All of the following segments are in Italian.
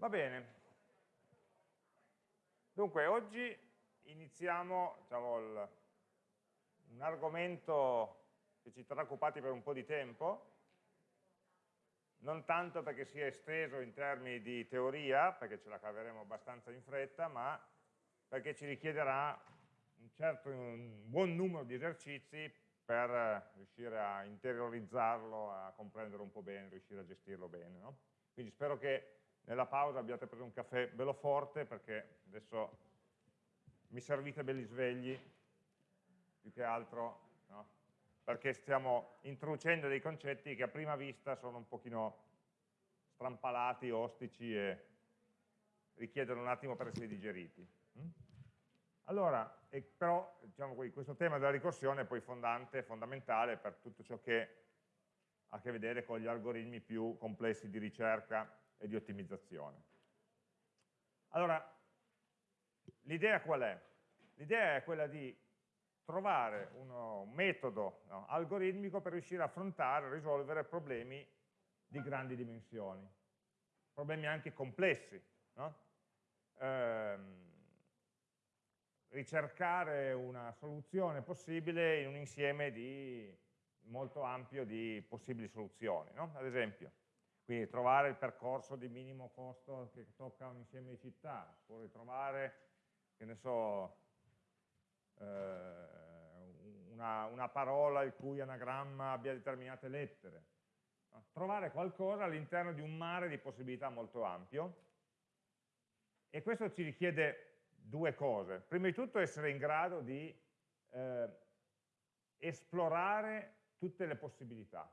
Va bene. Dunque, oggi iniziamo diciamo, il, un argomento che ci terrà occupati per un po' di tempo, non tanto perché sia esteso in termini di teoria, perché ce la caveremo abbastanza in fretta, ma perché ci richiederà un, certo, un buon numero di esercizi per riuscire a interiorizzarlo, a comprendere un po' bene, riuscire a gestirlo bene. No? Quindi spero che nella pausa abbiate preso un caffè bello forte perché adesso mi servite belli svegli, più che altro, no? perché stiamo introducendo dei concetti che a prima vista sono un pochino strampalati, ostici e richiedono un attimo per essere digeriti. Mm? Allora, però diciamo, questo tema della ricorsione è poi fondante, fondamentale per tutto ciò che ha a che vedere con gli algoritmi più complessi di ricerca e di ottimizzazione. Allora, l'idea qual è? L'idea è quella di trovare un metodo no, algoritmico per riuscire a affrontare e risolvere problemi di grandi dimensioni, problemi anche complessi. No? Ehm, ricercare una soluzione possibile in un insieme di, molto ampio di possibili soluzioni. No? Ad esempio, quindi trovare il percorso di minimo costo che tocca un insieme di città, oppure trovare, che ne so, eh, una, una, parola il cui anagramma abbia determinate lettere. Trovare qualcosa all'interno di un mare di possibilità molto ampio e questo ci richiede due cose. Prima di tutto essere in grado di eh, esplorare tutte le possibilità.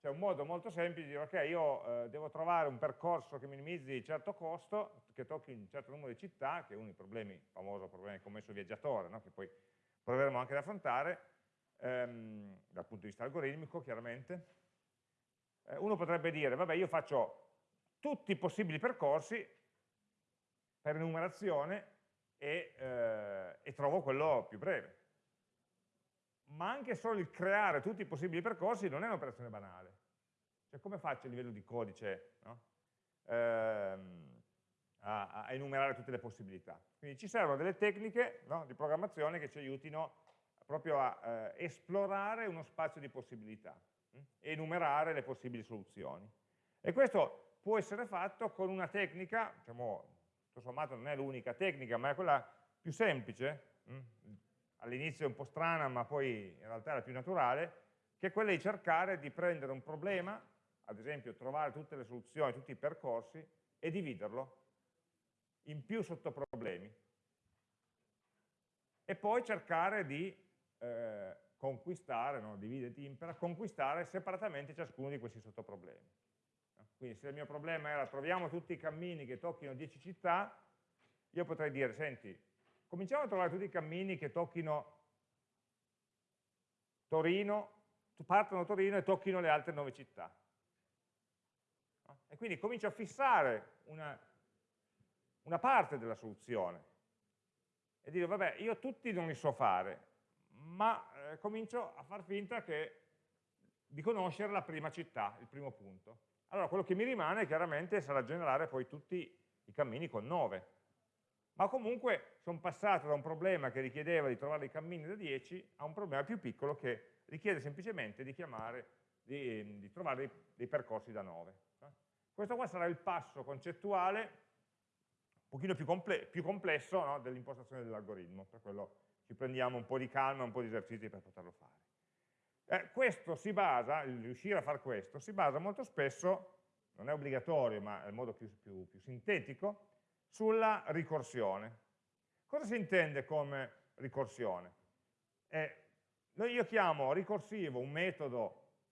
C'è un modo molto semplice di dire, ok, io eh, devo trovare un percorso che minimizzi un certo costo, che tocchi un certo numero di città, che è uno dei problemi, il famoso problema del commesso viaggiatore, no? che poi proveremo anche ad affrontare, ehm, dal punto di vista algoritmico, chiaramente. Eh, uno potrebbe dire, vabbè, io faccio tutti i possibili percorsi per enumerazione e, eh, e trovo quello più breve ma anche solo il creare tutti i possibili percorsi non è un'operazione banale. Cioè come faccio a livello di codice no? ehm, a, a, enumerare tutte le possibilità? Quindi ci servono delle tecniche no, di programmazione che ci aiutino proprio a eh, esplorare uno spazio di possibilità hm? e enumerare le possibili soluzioni. E questo può essere fatto con una tecnica, diciamo, tutto sommato non è l'unica tecnica, ma è quella più semplice, hm? all'inizio un po' strana, ma poi in realtà è la più naturale, che è quella di cercare di prendere un problema, ad esempio trovare tutte le soluzioni, tutti i percorsi, e dividerlo in più sottoproblemi. E poi cercare di eh, conquistare, no, divide impera, conquistare separatamente ciascuno di questi sottoproblemi. Quindi se il mio problema era troviamo tutti i cammini che tocchino 10 città, io potrei dire, senti, cominciamo a trovare tutti i cammini che tocchino Torino, partono da Torino e tocchino le altre nove città. E quindi comincio a fissare una, una parte della soluzione e dire, vabbè, io tutti non li so fare, ma eh, comincio a far finta che, di conoscere la prima città, il primo punto. Allora quello che mi rimane chiaramente sarà generare poi tutti i cammini con 9 ma comunque sono passato da un problema che richiedeva di trovare i cammini da 10 a un problema più piccolo che richiede semplicemente di, chiamare, di, di trovare dei, dei, percorsi da 9. Questo qua sarà il passo concettuale un pochino più, comple più complesso no, dell'impostazione dell'algoritmo, per quello ci prendiamo un po' di calma, un po' di esercizi per poterlo fare. Eh, questo si basa, il riuscire a fare questo, si basa molto spesso, non è obbligatorio ma è il modo più, più, più sintetico, sulla ricorsione. Cosa si intende come ricorsione? Eh, io chiamo ricorsivo un metodo,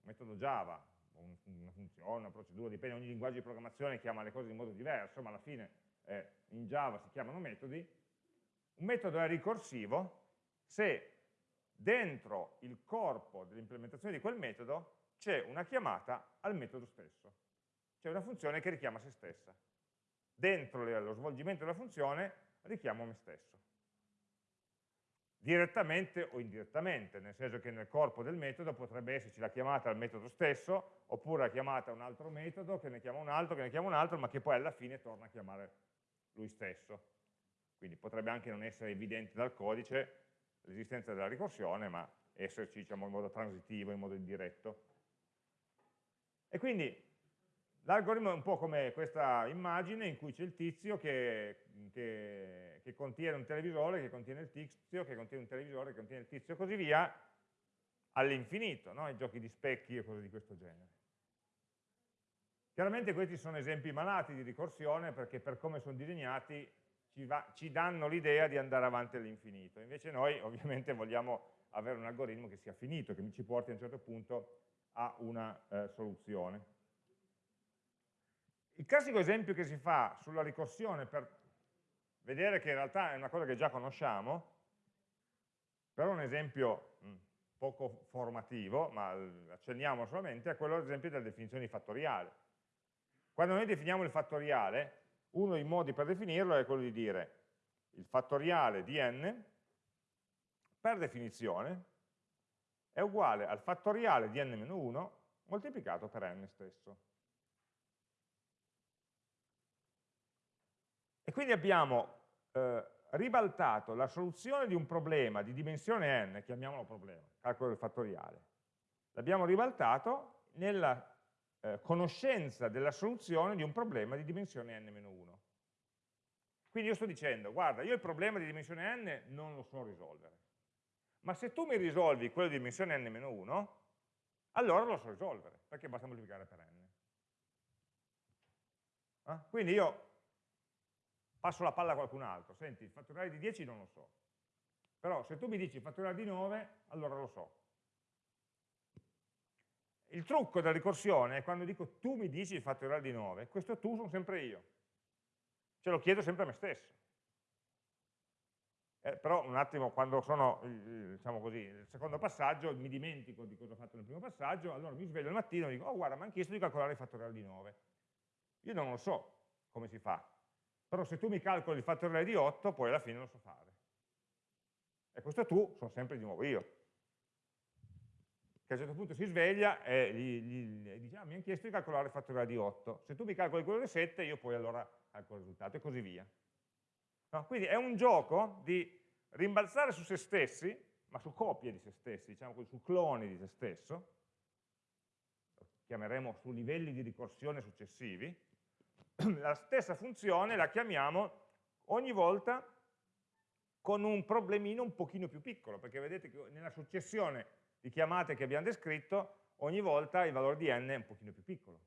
un metodo Java, una funzione, una procedura, dipende, ogni linguaggio di programmazione chiama le cose in modo diverso, ma alla fine eh, in Java si chiamano metodi. Un metodo è ricorsivo se dentro il corpo dell'implementazione di quel metodo c'è una chiamata al metodo stesso, c'è una funzione che richiama se stessa dentro lo svolgimento della funzione richiamo me stesso. Direttamente o indirettamente, nel senso che nel corpo del metodo potrebbe esserci la chiamata al metodo stesso, oppure la chiamata a un altro metodo, che ne chiama un altro, che ne chiama un altro, ma che poi alla fine torna a chiamare lui stesso. Quindi potrebbe anche non essere evidente dal codice l'esistenza della ricorsione, ma esserci diciamo, in modo transitivo, in modo indiretto. E quindi l'algoritmo è un po' come questa immagine in cui c'è il tizio che, che, che, contiene un televisore, che contiene il tizio, che contiene un televisore, che contiene il tizio e così via, all'infinito, no? i giochi di specchi e cose di questo genere. Chiaramente questi sono esempi malati di ricorsione perché per come sono disegnati ci, va, ci danno l'idea di andare avanti all'infinito. Invece noi ovviamente vogliamo avere un algoritmo che sia finito, che ci porti a un certo punto a una eh, soluzione. Il classico esempio che si fa sulla ricorsione per vedere che in realtà è una cosa che già conosciamo, però un esempio mh, poco formativo, ma accenniamo solamente, è quello ad esempio della definizione di fattoriale. Quando noi definiamo il fattoriale, uno dei modi per definirlo è quello di dire il fattoriale di n, per definizione, è uguale al fattoriale di n-1 moltiplicato per n stesso. Quindi abbiamo eh, ribaltato la soluzione di un problema di dimensione n, chiamiamolo problema, calcolo del fattoriale, l'abbiamo ribaltato nella eh, conoscenza della soluzione di un problema di dimensione n-1. Quindi io sto dicendo, guarda, io il problema di dimensione n non lo so risolvere, ma se tu mi risolvi quello di dimensione n-1, allora lo so risolvere, perché basta moltiplicare per n. Eh? Quindi io passo la palla a qualcun altro, senti, il fattoriale di 10 non lo so, però se tu mi dici il fattoriale di 9, allora lo so. Il trucco della ricorsione è quando dico tu mi dici il fattoriale di 9, questo tu sono sempre io, ce lo chiedo sempre a me stesso. Eh, però un attimo, quando sono, diciamo così, il secondo passaggio, mi dimentico di cosa ho fatto nel primo passaggio, allora mi sveglio al mattino e dico, oh guarda, mi hanno chiesto di calcolare il fattoriale di 9. Io non lo so come si fa, però se tu mi calcoli il fattoriale di 8, poi alla fine lo so fare. E questo tu sono sempre di nuovo io. Che a un certo punto si sveglia e gli, gli, gli dice, ah, mi hanno chiesto di calcolare il fattoriale di 8. Se tu mi calcoli quello di 7, io poi allora calcolo il risultato e così via. No? Quindi è un gioco di rimbalzare su se stessi, ma su copie di se stessi, diciamo così, su cloni di se stesso, chiameremo su livelli di ricorsione successivi, la stessa funzione la chiamiamo ogni volta con un problemino un pochino più piccolo, perché vedete che nella successione di chiamate che abbiamo descritto, ogni volta il valore di n è un pochino più piccolo.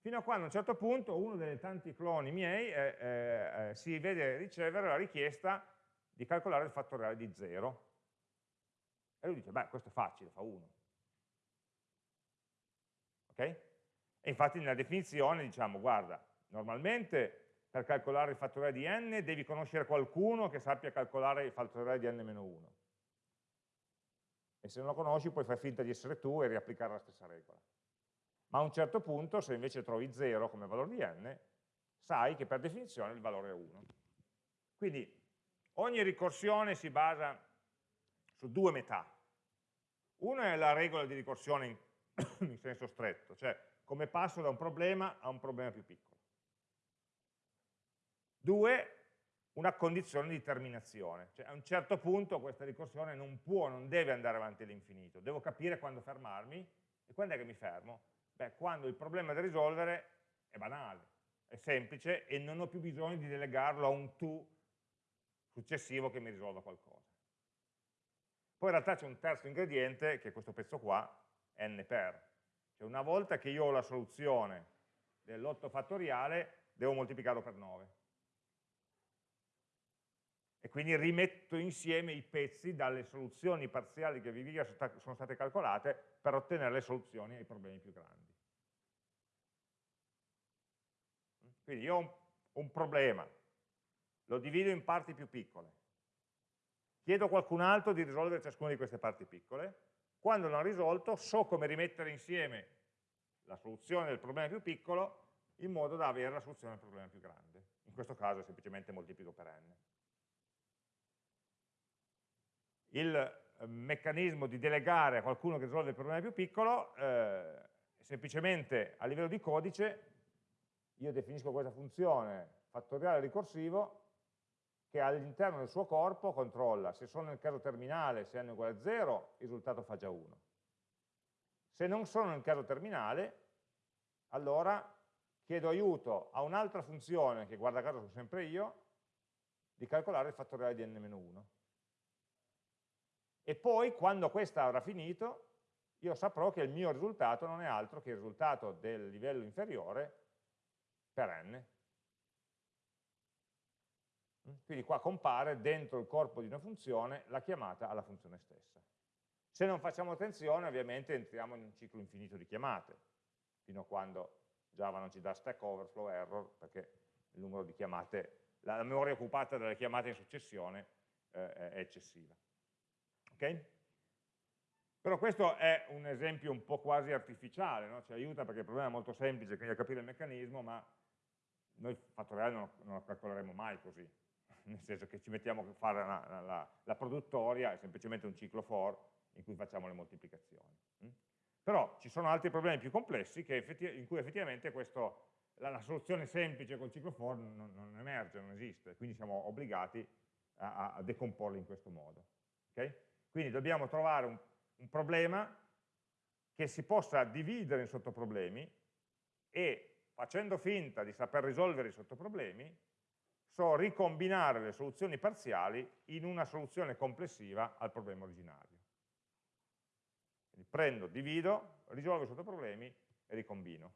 Fino a quando a un certo punto uno dei tanti cloni miei eh, eh, eh si vede ricevere la richiesta di calcolare il fattoriale di 0. E lui dice, beh, questo è facile, fa 1. Ok? E infatti nella definizione diciamo, guarda, normalmente per calcolare il fattoriale di n devi conoscere qualcuno che sappia calcolare il fattoriale di n-1. E se non lo conosci puoi fare finta di essere tu e riapplicare la stessa regola. Ma a un certo punto, se invece trovi 0 come valore di n, sai che per definizione il valore è 1. Quindi ogni ricorsione si basa su due metà. Una è la regola di ricorsione in, in senso stretto, cioè come passo da un problema a un problema più piccolo. Due, una condizione di terminazione, cioè a un certo punto questa ricorsione non può, non deve andare avanti all'infinito, devo capire quando fermarmi e quando è che mi fermo? Beh, quando il problema da risolvere è banale, è semplice e non ho più bisogno di delegarlo a un tu successivo che mi risolva qualcosa. Poi in realtà c'è un terzo ingrediente, che è questo pezzo qua, n per, cioè una volta che io ho la soluzione dell'8 fattoriale, devo moltiplicarlo per 9. E quindi rimetto insieme i pezzi dalle soluzioni parziali che vi via sono state calcolate per ottenere le soluzioni ai problemi più grandi. Quindi io ho un problema, lo divido in parti più piccole, chiedo a qualcun altro di risolvere ciascuna di queste parti piccole, quando l'ho risolto so come rimettere insieme la soluzione del problema più piccolo in modo da avere la soluzione del problema più grande. In questo caso è semplicemente moltiplico per n. il eh, meccanismo di delegare a qualcuno che risolve il problema più piccolo, eh, semplicemente a livello di codice io definisco questa funzione fattoriale ricorsivo che all'interno del suo corpo controlla se sono nel caso terminale, se n è uguale a 0, il risultato fa già 1. Se non sono nel caso terminale, allora chiedo aiuto a un'altra funzione, che guarda caso sono sempre io, di calcolare il fattoriale di n-1. E poi, quando questa avrà finito, io saprò che il mio risultato non è altro che il risultato del livello inferiore per n. Quindi qua compare dentro il corpo di una funzione la chiamata alla funzione stessa. Se non facciamo attenzione, ovviamente entriamo in un ciclo infinito di chiamate, fino a quando Java non ci dà stack overflow error, perché il numero di chiamate, la, memoria occupata dalle chiamate in successione eh, è eccessiva. Ok? Però questo è un esempio un po' quasi artificiale, no? ci aiuta perché il problema è molto semplice, quindi a capire il meccanismo, ma noi il fatto reale non, non lo calcoleremo mai così, nel senso che ci mettiamo a fare la, la, la produttoria, è semplicemente un ciclo for in cui facciamo le moltiplicazioni. Mm? Però ci sono altri problemi più complessi in cui effettivamente questo, la, la, soluzione semplice col ciclo for non, non, emerge, non esiste, quindi siamo obbligati a, a decomporlo in questo modo. Okay? Quindi dobbiamo trovare un, un problema che si possa dividere in sottoproblemi e facendo finta di saper risolvere i sottoproblemi, so ricombinare le soluzioni parziali in una soluzione complessiva al problema originario. Quindi prendo, divido, risolvo i sottoproblemi e ricombino.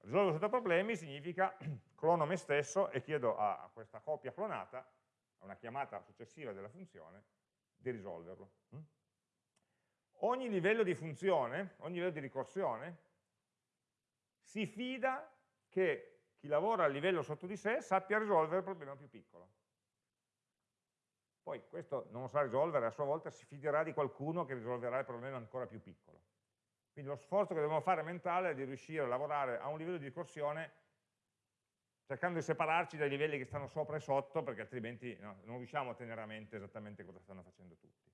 Risolvo i sottoproblemi significa clono me stesso e chiedo a questa copia clonata, a una chiamata successiva della funzione, di risolverlo. Mm? Ogni livello di funzione, ogni livello di ricorsione, si fida che chi lavora a livello sotto di sé sappia risolvere il problema più piccolo. Poi questo non lo sa risolvere, a sua volta si fiderà di qualcuno che risolverà il problema ancora più piccolo. Quindi lo sforzo che dobbiamo fare mentale è di riuscire a lavorare a un livello di ricorsione cercando di separarci dai livelli che stanno sopra e sotto, perché altrimenti no, non riusciamo a tenere a mente esattamente cosa stanno facendo tutti.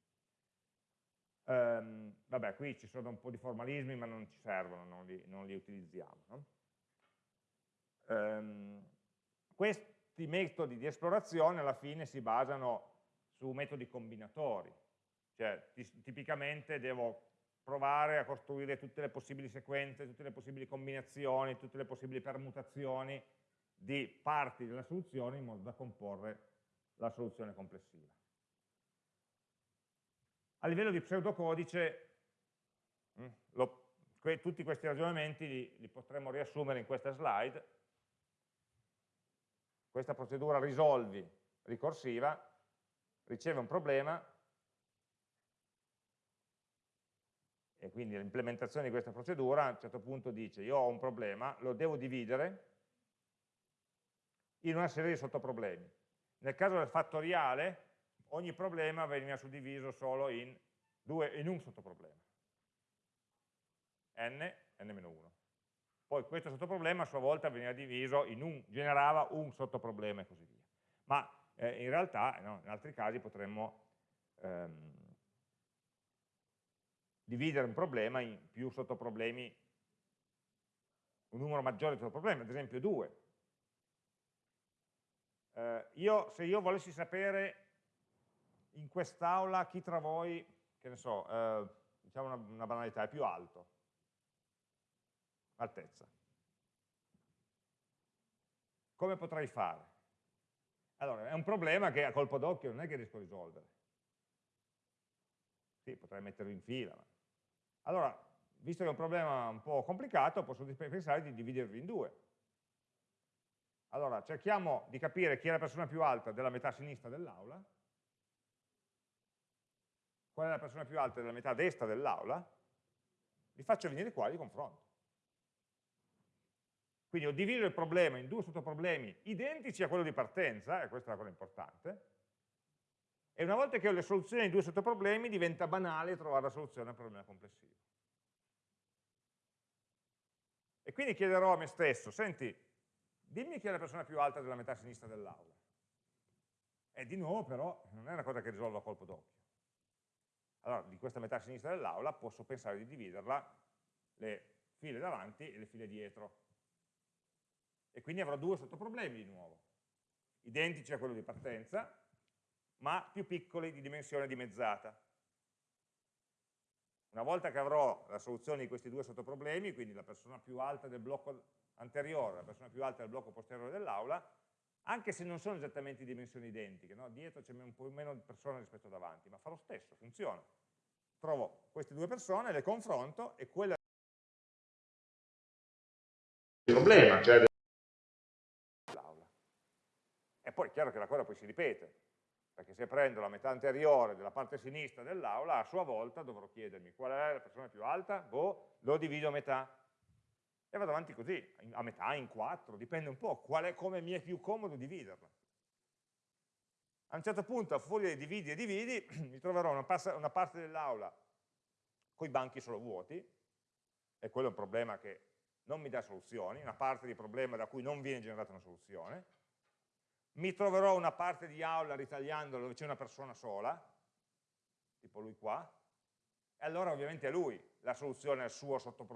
Um, vabbè, qui ci sono un po' di formalismi, ma non ci servono, non li, non li utilizziamo. No? Um, questi metodi di esplorazione alla fine si basano su metodi combinatori, cioè tipicamente devo provare a costruire tutte le possibili sequenze, tutte le possibili combinazioni, tutte le possibili permutazioni di parti della soluzione in modo da comporre la soluzione complessiva. A livello di pseudocodice, mm, lo, que, tutti questi ragionamenti li, li potremmo riassumere in questa slide. Questa procedura risolvi ricorsiva riceve un problema e quindi l'implementazione di questa procedura a un certo punto dice io ho un problema, lo devo dividere in una serie di sottoproblemi. Nel caso del fattoriale, ogni problema veniva suddiviso solo in, due, in un sottoproblema. n, n-1. Poi questo sottoproblema a sua volta veniva diviso in un, generava un sottoproblema e così via. Ma eh, in realtà no, in altri casi potremmo ehm, dividere un problema in più sottoproblemi, un numero maggiore di sottoproblemi, ad esempio due. Eh, io, se io volessi sapere in quest'aula chi tra voi, che ne so, eh, diciamo una, una banalità, è più alto, altezza. Come potrei fare? Allora, è un problema che a colpo d'occhio non è che riesco a risolvere. Sì, potrei metterlo in fila. Ma... Allora, visto che è un problema un po' complicato, posso pensare di dividerlo in due. Allora, cerchiamo di capire chi è la persona più alta della metà sinistra dell'aula, qual è la persona più alta della metà destra dell'aula, li faccio venire qua e li confronto. Quindi ho diviso il problema in due sottoproblemi identici a quello di partenza, e questa è la cosa importante, e una volta che ho le soluzioni ai due sottoproblemi diventa banale trovare la soluzione al problema complessivo. E quindi chiederò a me stesso, senti, dimmi chi è la persona più alta della metà sinistra dell'aula. E di nuovo però non è una cosa che risolvo a colpo d'occhio. Allora, di questa metà sinistra dell'aula posso pensare di dividerla le file davanti e le file dietro. E quindi avrò due sottoproblemi di nuovo, identici a quello di partenza, ma più piccoli di dimensione dimezzata. Una volta che avrò la soluzione di questi due sottoproblemi, quindi la persona più alta del blocco anteriore, la persona più alta del blocco posteriore dell'aula, anche se non sono esattamente di dimensioni identiche, no? dietro c'è un po' meno persone rispetto a davanti, ma fa lo stesso, funziona. Trovo queste due persone, le confronto e quella il problema, cioè dell'aula. E poi è chiaro che la cosa poi si ripete, perché se prendo la metà anteriore della parte sinistra dell'aula, a sua volta dovrò chiedermi qual è la persona più alta, boh, lo divido a metà. E vado avanti così, a metà, in quattro, dipende un po' qual è, come mi è più comodo dividerla. A un certo punto, a furia di dividi e dividi, mi troverò una, una parte dell'aula con i banchi solo vuoti, e quello è un problema che non mi dà soluzioni, una parte di problema da cui non viene generata una soluzione, mi troverò una parte di aula ritagliando dove c'è una persona sola, tipo lui qua, e allora ovviamente è lui la soluzione al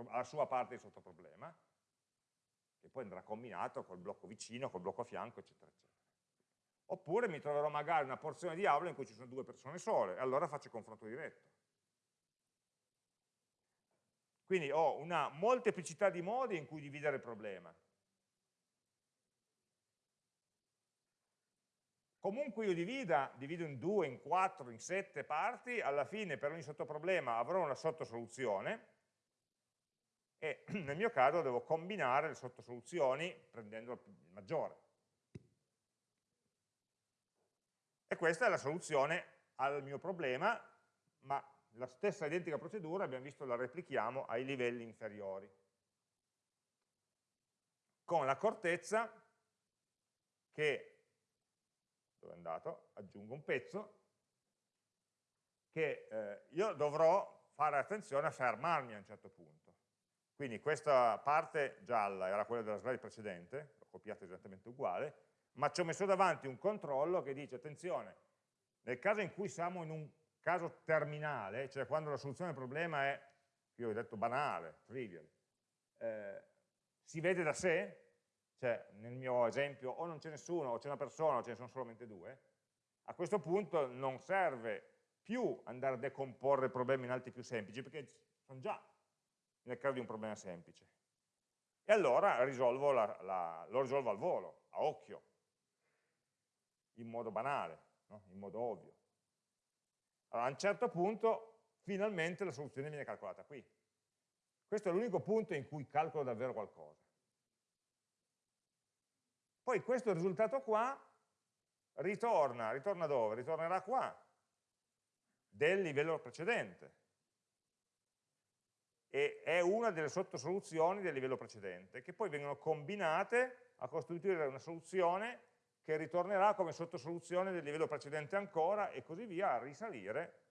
alla sua parte di sottoproblema, che poi andrà combinato col blocco vicino, col blocco a fianco, eccetera, eccetera. Oppure mi troverò magari una porzione di aula in cui ci sono due persone sole, e allora faccio il confronto diretto. Quindi ho una molteplicità di modi in cui dividere il problema. Comunque io divida, divido in due, in quattro, in sette parti, alla fine per ogni sottoproblema avrò una sottosoluzione e nel mio caso devo combinare le sottosoluzioni prendendo il maggiore. E questa è la soluzione al mio problema, ma la stessa identica procedura, abbiamo visto, la replichiamo ai livelli inferiori. Con l'accortezza che, dove è andato? Aggiungo un pezzo, che eh, io dovrò fare attenzione a fermarmi a un certo punto. Quindi questa parte gialla era quella della slide precedente, l'ho copiata esattamente uguale, ma ci ho messo davanti un controllo che dice, attenzione, nel caso in cui siamo in un caso terminale, cioè quando la soluzione del problema è, io ho detto banale, trivial, eh, si vede da sé, cioè nel mio esempio o non c'è nessuno, o c'è una persona, o ce ne sono solamente due, a questo punto non serve più andare a decomporre il problema in altri più semplici, perché sono già nel caso di un problema semplice. E allora la, la, lo risolvo al volo, a occhio, in modo banale, no? in modo ovvio. Allora, a un certo punto, finalmente la soluzione viene calcolata qui. Questo è l'unico punto in cui calcolo davvero qualcosa. Poi questo risultato qua ritorna, ritorna dove? Ritornerà qua, del livello precedente. E è una delle sottosoluzioni del livello precedente, che poi vengono combinate a costituire una soluzione che ritornerà come sottosoluzione del livello precedente ancora e così via a risalire,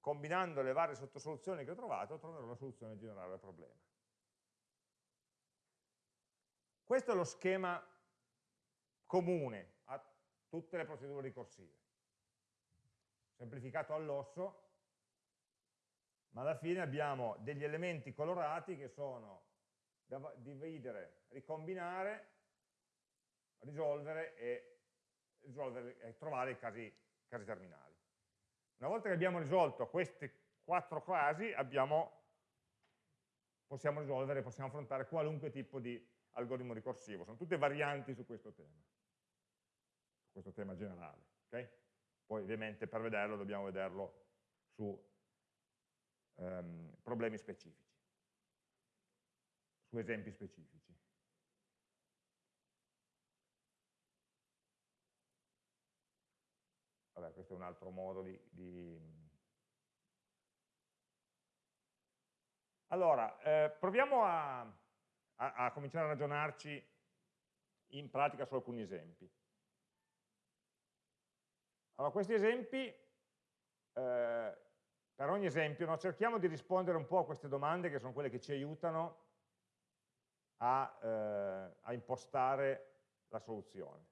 combinando le varie sottosoluzioni che ho trovato, troverò la soluzione generale del problema. Questo è lo schema comune a tutte le procedure ricorsive. Semplificato all'osso, ma alla fine abbiamo degli elementi colorati che sono dividere, ricombinare risolvere e, risolvere e trovare i casi, casi, terminali. Una volta che abbiamo risolto questi quattro casi, abbiamo, possiamo risolvere, possiamo affrontare qualunque tipo di algoritmo ricorsivo. Sono tutte varianti su questo tema, su questo tema generale. Okay? Poi ovviamente per vederlo dobbiamo vederlo su um, problemi specifici, su esempi specifici. Vabbè, questo è un altro modo di... di... Allora, eh, proviamo a, a, a, cominciare a ragionarci in pratica su alcuni esempi. Allora, questi esempi, eh, per ogni esempio, no, cerchiamo di rispondere un po' a queste domande che sono quelle che ci aiutano a, eh, a impostare la soluzione.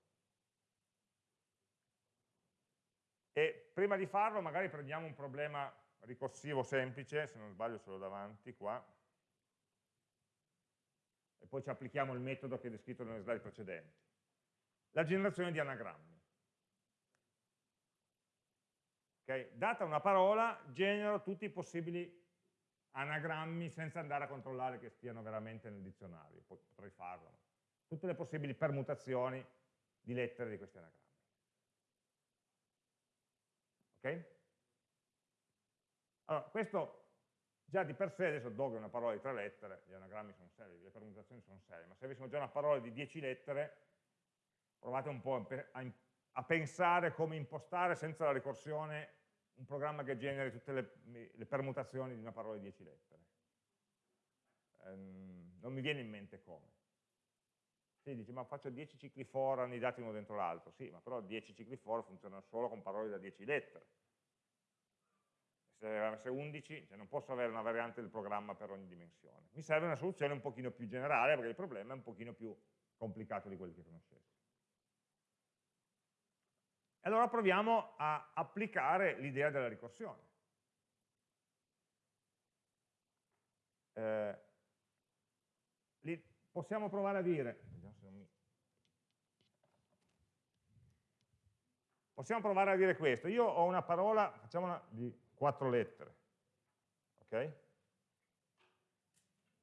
prima di farlo magari prendiamo un problema ricorsivo semplice, se non sbaglio ce l'ho davanti qua, e poi ci applichiamo il metodo che è descritto nelle slide precedenti. La generazione di anagrammi. Okay? Data una parola, genero tutti i possibili anagrammi senza andare a controllare che stiano veramente nel dizionario, potrei farlo. Tutte le possibili permutazioni di lettere di questi anagrammi. Ok? Allora, questo già di per sé, adesso dog è una parola di tre lettere, gli anagrammi sono sei, le permutazioni sono sei, ma se avessimo già una parola di dieci lettere, provate un po' a, a pensare come impostare senza la ricorsione un programma che generi tutte le, le permutazioni di una parola di 10 lettere. Ehm, non mi viene in mente come. Si dice, ma faccio 10 cicli for annidati uno dentro l'altro. Sì, ma però 10 cicli for funzionano solo con parole da 10 lettere. Se avesse 11, cioè non posso avere una variante del programma per ogni dimensione. Mi serve una soluzione un pochino più generale, perché il problema è un pochino più complicato di quelli che conoscessi. E allora proviamo a applicare l'idea della ricorsione. Eh, possiamo provare a dire, possiamo provare a dire questo, io ho una parola, facciamola di quattro lettere, ok?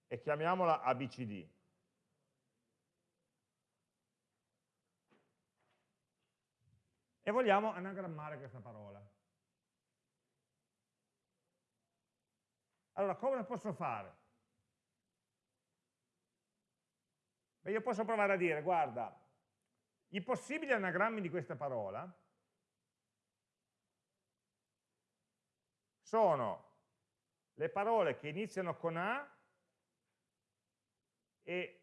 E chiamiamola ABCD. e vogliamo anagrammare questa parola. Allora, come posso fare? Beh, io posso provare a dire, guarda, i possibili anagrammi di questa parola sono le parole che iniziano con A e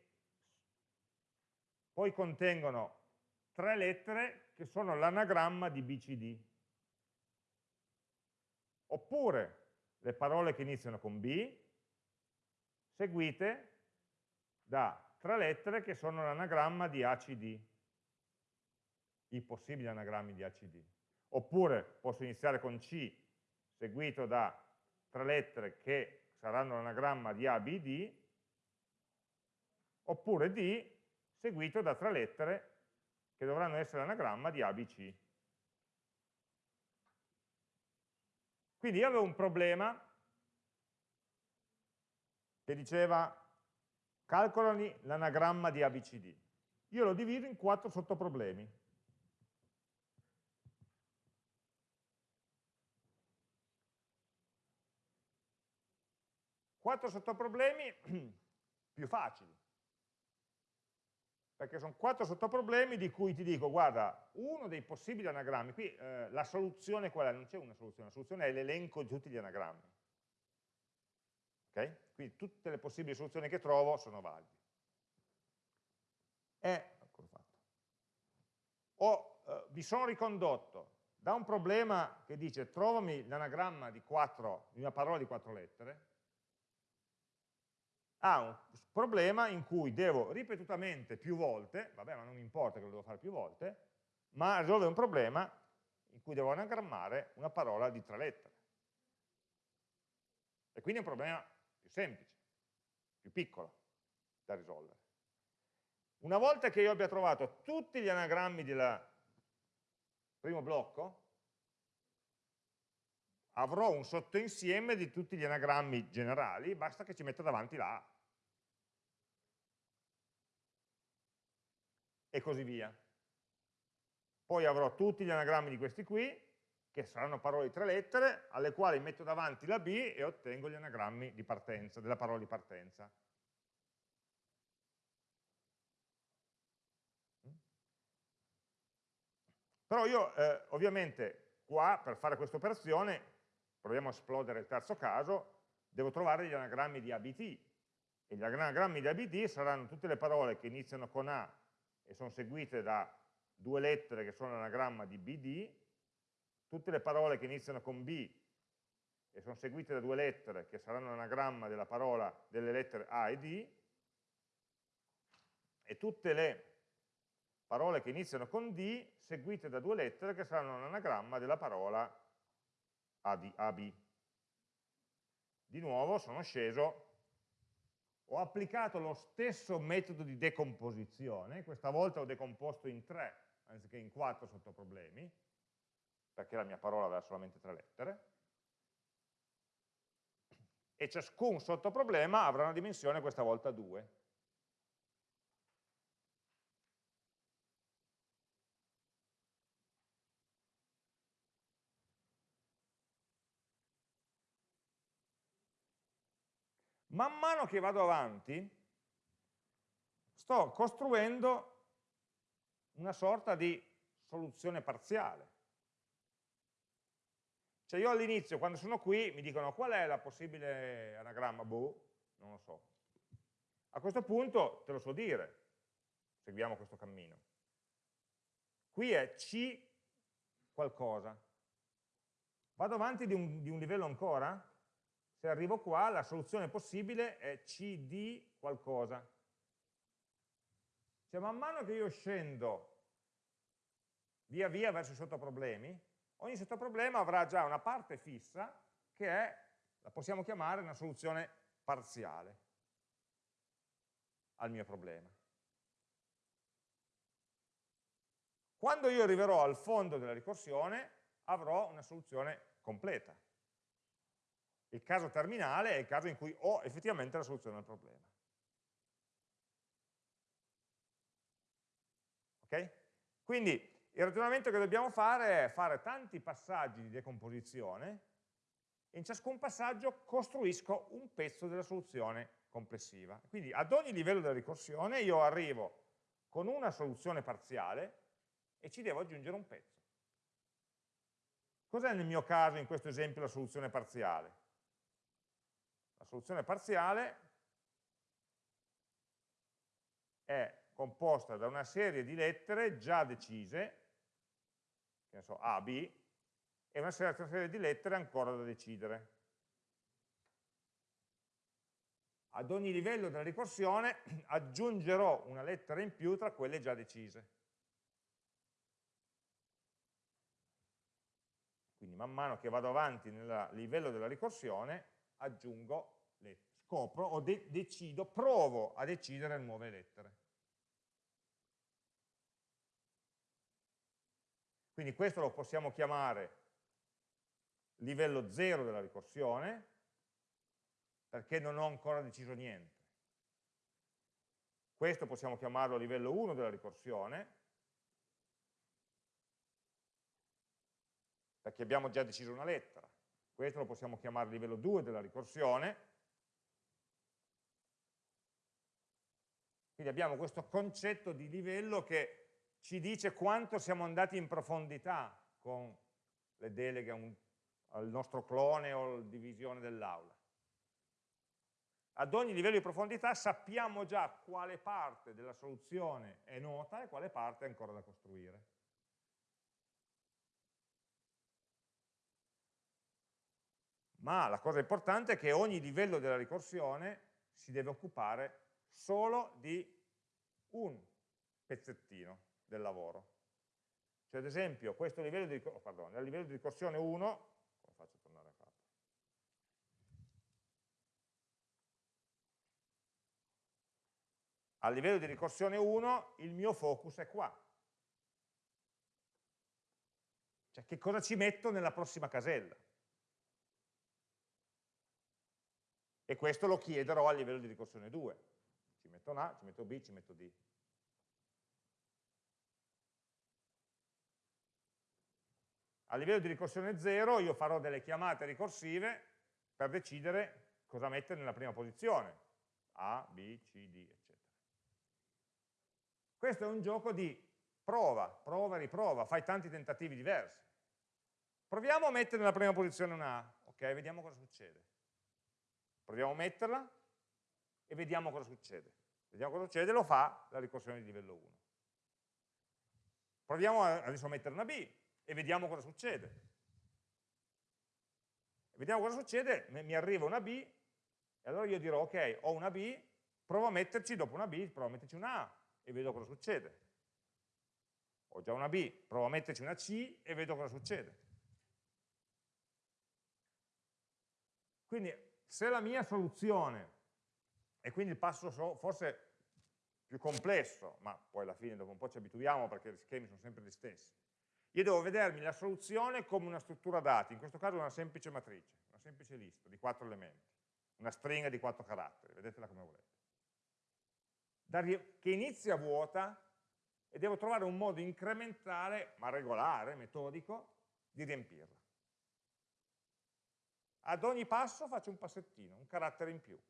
poi contengono tre lettere che sono l'anagramma di BCD. Oppure le parole che iniziano con B, seguite da tre lettere che sono l'anagramma di ACD, i possibili anagrammi di ACD. Oppure posso iniziare con C, seguito da tre lettere che saranno l'anagramma di ABD, oppure D, seguito da tre lettere che dovranno essere l'anagramma di ABC. Quindi io avevo un problema che diceva calcolami l'anagramma di ABCD. Io lo divido in quattro sottoproblemi. Quattro sottoproblemi più facili perché sono quattro sottoproblemi di cui ti dico, guarda, uno dei possibili anagrammi, qui eh, la soluzione qual è? Non c'è una soluzione, la soluzione è l'elenco di tutti gli anagrammi. Ok? Quindi tutte le possibili soluzioni che trovo sono valide. E, o eh, vi sono ricondotto da un problema che dice trovami l'anagramma di, di una parola di quattro lettere, ha un problema in cui devo ripetutamente più volte, vabbè ma non importa che lo devo fare più volte, ma risolve un problema in cui devo anagrammare una parola di tre lettere. E quindi è un problema più semplice, più piccolo da risolvere. Una volta che io abbia trovato tutti gli anagrammi del primo blocco, avrò un sottoinsieme di tutti gli anagrammi generali, basta che ci metta davanti la A. e così via. Poi avrò tutti gli anagrammi di questi qui, che saranno parole di tre lettere, alle quali metto davanti la B e ottengo gli anagrammi partenza, della parola di partenza. Però io eh, ovviamente qua per fare questa operazione, proviamo a esplodere il terzo caso, devo trovare gli anagrammi di ABT e gli anagrammi di ABT saranno tutte le parole che iniziano con A e sono seguite da due lettere che sono l'anagramma di BD, tutte le parole che iniziano con B e sono seguite da due lettere che saranno l'anagramma della parola delle lettere A e D, e tutte le parole che iniziano con D seguite da due lettere che saranno un anagramma della parola AB. Di nuovo sono sceso, ho applicato lo stesso metodo di decomposizione, questa volta ho decomposto in tre anziché in quattro sottoproblemi, perché la mia parola aveva solamente tre lettere, e ciascun sottoproblema avrà una dimensione questa volta 2. Man mano che vado avanti, sto costruendo una sorta di soluzione parziale. Cioè io all'inizio, quando sono qui, mi dicono qual è la possibile anagramma? Boh, non lo so. A questo punto te lo so dire, seguiamo questo cammino. Qui è C qualcosa. Vado avanti di un, di un livello ancora? Se arrivo qua, la soluzione possibile è CD qualcosa. Cioè man mano che io scendo via via verso i sottoproblemi, ogni sottoproblema avrà già una parte fissa che è, la possiamo chiamare una soluzione parziale al mio problema. Quando io arriverò al fondo della ricorsione avrò una soluzione completa. Il caso terminale è il caso in cui ho effettivamente la soluzione al problema. Ok? Quindi il ragionamento che dobbiamo fare è fare tanti passaggi di decomposizione e in ciascun passaggio costruisco un pezzo della soluzione complessiva. Quindi ad ogni livello della ricorsione io arrivo con una soluzione parziale e ci devo aggiungere un pezzo. Cos'è nel mio caso, in questo esempio, la soluzione parziale? La soluzione parziale è composta da una serie di lettere già decise che ne so, A, B, e una serie di lettere ancora da decidere. Ad ogni livello della ricorsione aggiungerò una lettera in più tra quelle già decise. Quindi man mano che vado avanti nel livello della ricorsione aggiungo, scopro o de decido, provo a decidere nuove lettere. Quindi questo lo possiamo chiamare livello 0 della ricorsione, perché non ho ancora deciso niente. Questo possiamo chiamarlo livello 1 della ricorsione, perché abbiamo già deciso una lettera. Questo lo possiamo chiamare livello 2 della ricorsione. Quindi abbiamo questo concetto di livello che ci dice quanto siamo andati in profondità con le deleghe un, al nostro clone o alla divisione dell'aula. Ad ogni livello di profondità sappiamo già quale parte della soluzione è nota e quale parte è ancora da costruire. Ma la cosa importante è che ogni livello della ricorsione si deve occupare solo di un pezzettino del lavoro. Cioè ad esempio questo livello di, oh, pardon, livello di ricorsione 1, come faccio a tornare a capo? A livello di ricorsione 1 il mio focus è qua. Cioè che cosa ci metto nella prossima casella? E questo lo chiederò a livello di ricorsione 2. Ci metto A, ci metto B, ci metto D. A livello di ricorsione 0 io farò delle chiamate ricorsive per decidere cosa mettere nella prima posizione, A, B, C, D, eccetera. Questo è un gioco di prova, prova, riprova, fai tanti tentativi diversi. Proviamo a mettere nella prima posizione una A, ok, vediamo cosa succede. Proviamo a metterla e vediamo cosa succede. Vediamo cosa succede, lo fa la ricorsione di livello 1. Proviamo adesso a mettere una B, e vediamo cosa succede. Vediamo cosa succede, mi arriva una B, e allora io dirò, ok, ho una B, provo a metterci dopo una B, provo a metterci una A, e vedo cosa succede. ho già una B, provo a metterci una C e vedo cosa succede. Quindi se la mia soluzione, e quindi il passo forse più complesso, ma poi alla fine dopo un po' ci abituiamo perché gli schemi sono sempre gli stessi, io devo vedermi la soluzione come una struttura dati, in questo caso una semplice matrice, una semplice lista di quattro elementi, una stringa di quattro caratteri, vedetela come volete, che inizia vuota e devo trovare un modo incrementale, ma regolare, metodico, di riempirla. Ad ogni passo faccio un passettino, un carattere in più.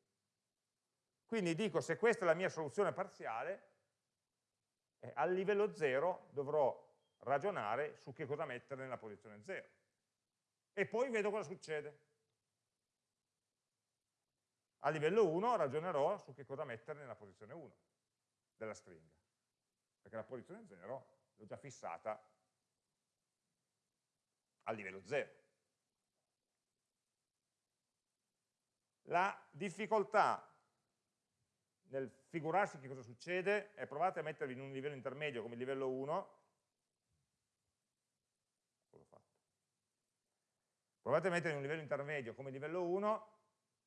Quindi dico, se questa è la mia soluzione parziale, eh, al livello 0 dovrò ragionare su che cosa mettere nella posizione 0. E poi vedo cosa succede. A livello 1 ragionerò su che cosa mettere nella posizione 1 della stringa. Perché la posizione 0 l'ho già fissata a livello 0. La difficoltà nel figurarsi che cosa succede è provate a mettervi in un livello intermedio come livello 1 provate a mettere in un livello intermedio come livello 1,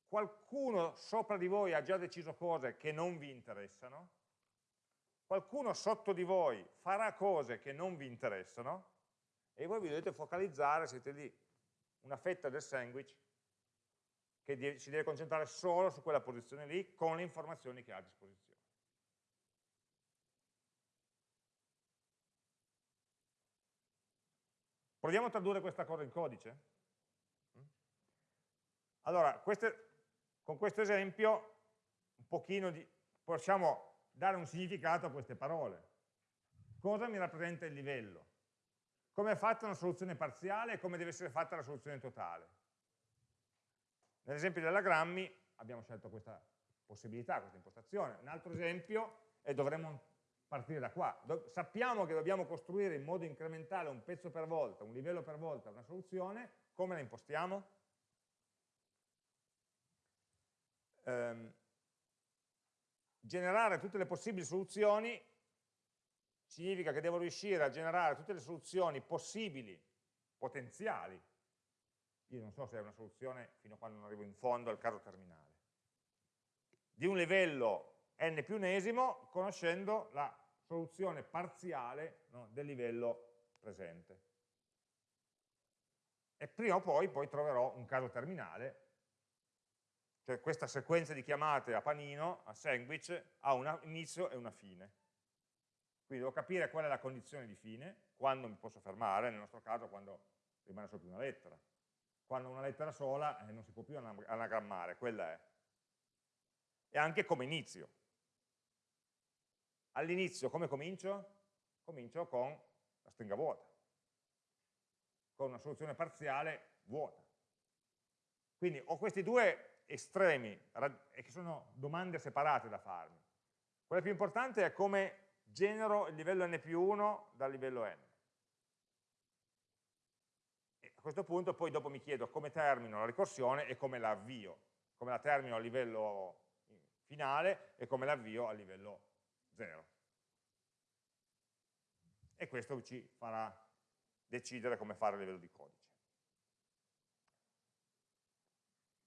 qualcuno sopra di voi ha già deciso cose che non vi interessano, qualcuno sotto di voi farà cose che non vi interessano, e voi vi dovete focalizzare, siete lì, una fetta del sandwich che si deve concentrare solo su quella posizione lì con le informazioni che ha a disposizione. Proviamo a tradurre questa cosa in codice? Allora, queste, con questo esempio un pochino di, possiamo dare un significato a queste parole. Cosa mi rappresenta il livello? Come è fatta una soluzione parziale e come deve essere fatta la soluzione totale? Nell'esempio dell'agrammi abbiamo scelto questa possibilità, questa impostazione. Un altro esempio e dovremmo partire da qua. Do sappiamo che dobbiamo costruire in modo incrementale un pezzo per volta, un livello per volta, una soluzione, come la impostiamo? ehm, generare tutte le possibili soluzioni significa che devo riuscire a generare tutte le soluzioni possibili, potenziali, io non so se è una soluzione fino a quando non arrivo in fondo al caso terminale, di un livello n più unesimo conoscendo la soluzione parziale no, del livello presente. E prima o poi, poi troverò un caso terminale cioè questa sequenza di chiamate a panino, a sandwich, ha un inizio e una fine. Quindi devo capire qual è la condizione di fine, quando mi posso fermare, nel nostro caso quando rimane solo più una lettera. Quando una lettera sola eh, non si può più anagrammare, quella è. E anche come inizio. All'inizio come comincio? Comincio con la stringa vuota, con una soluzione parziale vuota. Quindi ho questi due estremi che sono domande separate da farmi. Quella più importante è come genero il livello n più 1 dal livello n. questo punto poi dopo mi chiedo come termino la ricorsione e come la avvio, come la termino a livello finale e come la avvio a livello 0. E questo ci farà decidere come fare a livello di codice.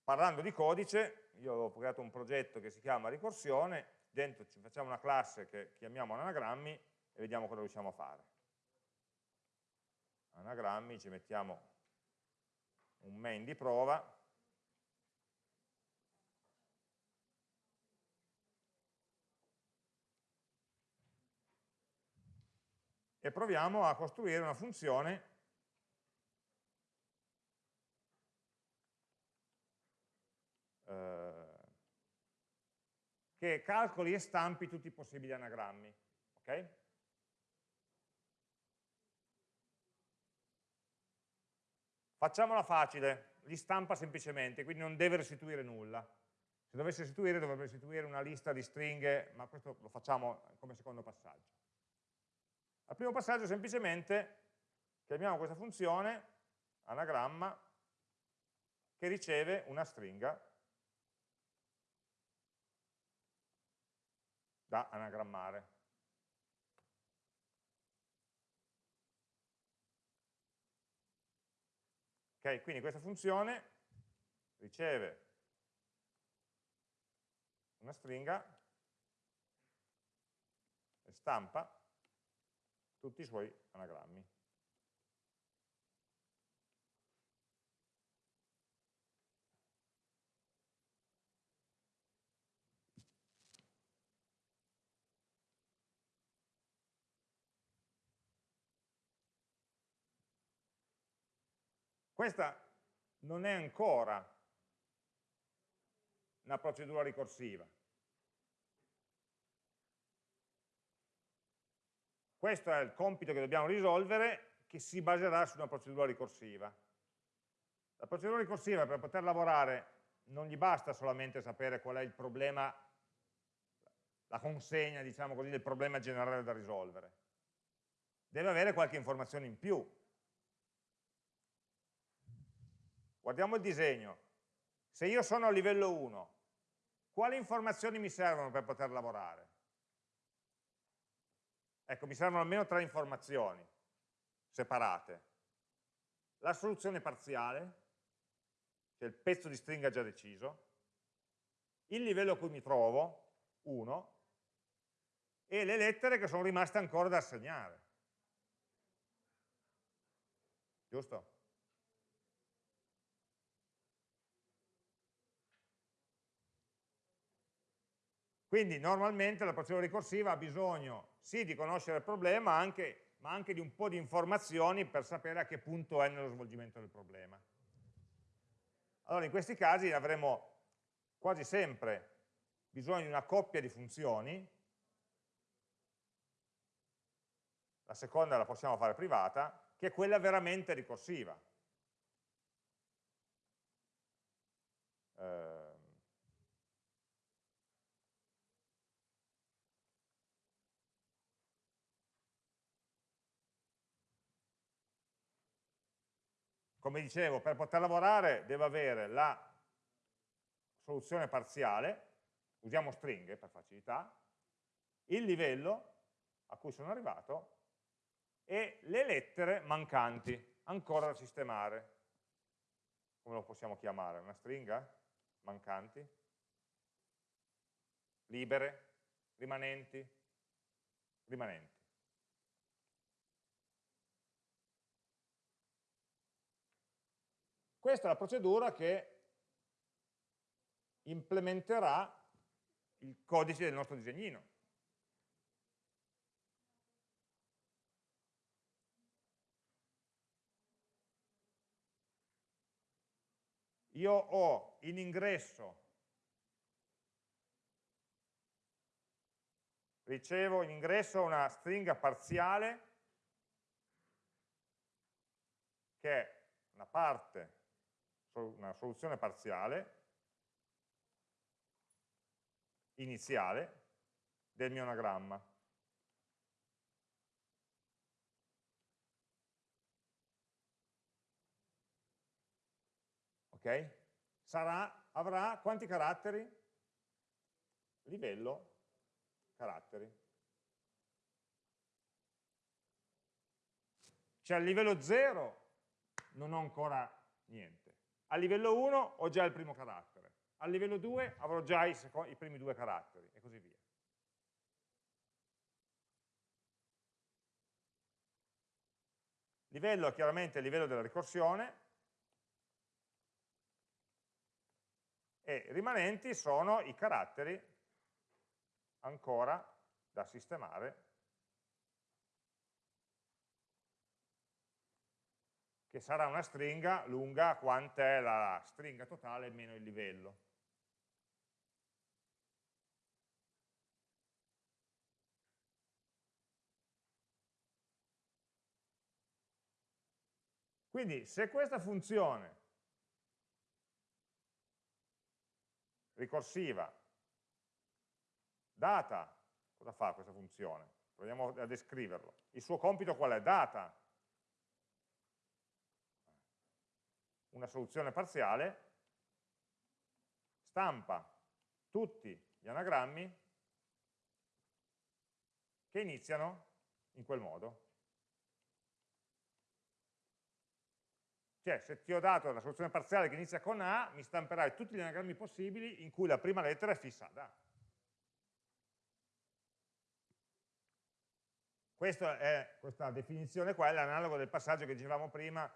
Parlando di codice, io ho creato un progetto che si chiama ricorsione, dentro ci facciamo una classe che chiamiamo anagrammi e vediamo cosa riusciamo a fare. Anagrammi, ci mettiamo un main di prova, e proviamo a costruire una funzione che calcoli e stampi tutti i possibili anagrammi. Okay? Facciamola facile, li stampa semplicemente, quindi non deve restituire nulla. Se dovesse restituire dovrebbe restituire una lista di stringhe, ma questo lo facciamo come secondo passaggio. Al primo passaggio semplicemente chiamiamo questa funzione anagramma che riceve una stringa da anagrammare. Ok, quindi questa funzione riceve una stringa e stampa tutti i suoi anagrammi. Questa non è ancora una procedura ricorsiva. Questo è il compito che dobbiamo risolvere che si baserà su una procedura ricorsiva. La procedura ricorsiva per poter lavorare non gli basta solamente sapere qual è il problema, la consegna diciamo così, del problema generale da risolvere. Deve avere qualche informazione in più, Guardiamo il disegno. Se io sono a livello 1, quali informazioni mi servono per poter lavorare? Ecco, mi servono almeno tre informazioni separate. La soluzione parziale, cioè il pezzo di stringa già deciso, il livello a cui mi trovo, 1, e le lettere che sono rimaste ancora da assegnare. Giusto? Quindi normalmente la procedura ricorsiva ha bisogno sì di conoscere il problema, anche, ma anche di un po' di informazioni per sapere a che punto è nello svolgimento del problema. Allora in questi casi avremo quasi sempre bisogno di una coppia di funzioni, la seconda la possiamo fare privata, che è quella veramente ricorsiva. Eh, come dicevo, per poter lavorare devo avere la soluzione parziale, usiamo stringhe per facilità, il livello a cui sono arrivato e le lettere mancanti, ancora da sistemare. Come lo possiamo chiamare? Una stringa? Mancanti? Libere? Rimanenti? Rimanenti. Questa è la procedura che implementerà il codice del nostro disegnino. Io ho in ingresso, ricevo in ingresso una stringa parziale che è una parte una soluzione parziale iniziale del mio anagramma. Ok? Sarà, avrà quanti caratteri? Livello caratteri. Cioè a livello 0 non ho ancora niente. A livello 1 ho già il primo carattere, a livello 2 avrò già i, i primi due caratteri e così via. Livello è chiaramente il livello della ricorsione e rimanenti sono i caratteri ancora da sistemare che sarà una stringa lunga quant'è la stringa totale meno il livello. Quindi se questa funzione ricorsiva data, cosa fa questa funzione? Proviamo a descriverlo. Il suo compito qual è? Data una soluzione parziale, stampa tutti gli anagrammi che iniziano in quel modo. Cioè, se ti ho dato la soluzione parziale che inizia con A, mi stamperai tutti gli anagrammi possibili in cui la prima lettera è fissa ad A. Questa, è, questa definizione qua è l'analogo del passaggio che dicevamo prima,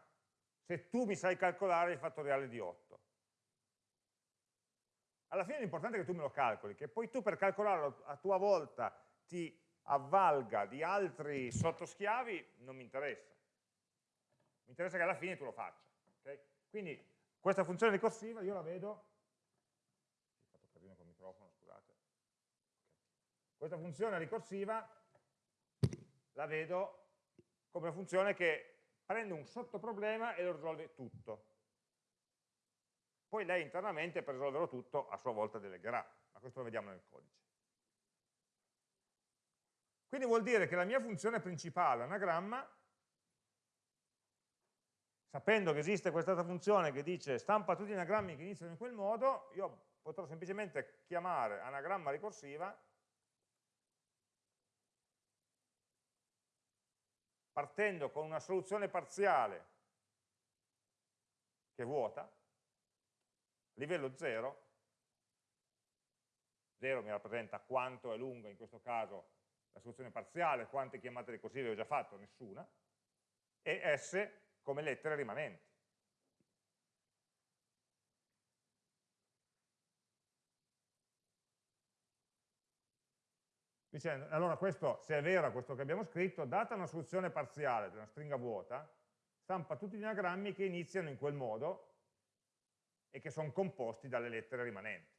se tu mi sai calcolare il fattoriale di 8. Alla fine l'importante è che tu me lo calcoli, che poi tu per calcolarlo a tua volta ti avvalga di altri sottoschiavi, non mi interessa. Mi interessa che alla fine tu lo faccia. Okay? Quindi questa funzione ricorsiva io la vedo, ho fatto casino col microfono, scusate. Questa funzione ricorsiva la vedo come una funzione che prende un sottoproblema e lo risolve tutto. Poi lei internamente per risolverlo tutto a sua volta delegherà, ma questo lo vediamo nel codice. Quindi vuol dire che la mia funzione principale, anagramma, sapendo che esiste questa funzione che dice stampa tutti gli anagrammi che iniziano in quel modo, io potrò semplicemente chiamare anagramma ricorsiva partendo con una soluzione parziale che è vuota, livello 0, 0 mi rappresenta quanto è lunga in questo caso la soluzione parziale, quante chiamate ricorsive ho già fatto, nessuna, e S come lettere rimanenti. Dicendo, allora questo, se è vero questo che abbiamo scritto, data una soluzione parziale di una stringa vuota, stampa tutti gli anagrammi che iniziano in quel modo e che sono composti dalle lettere rimanenti.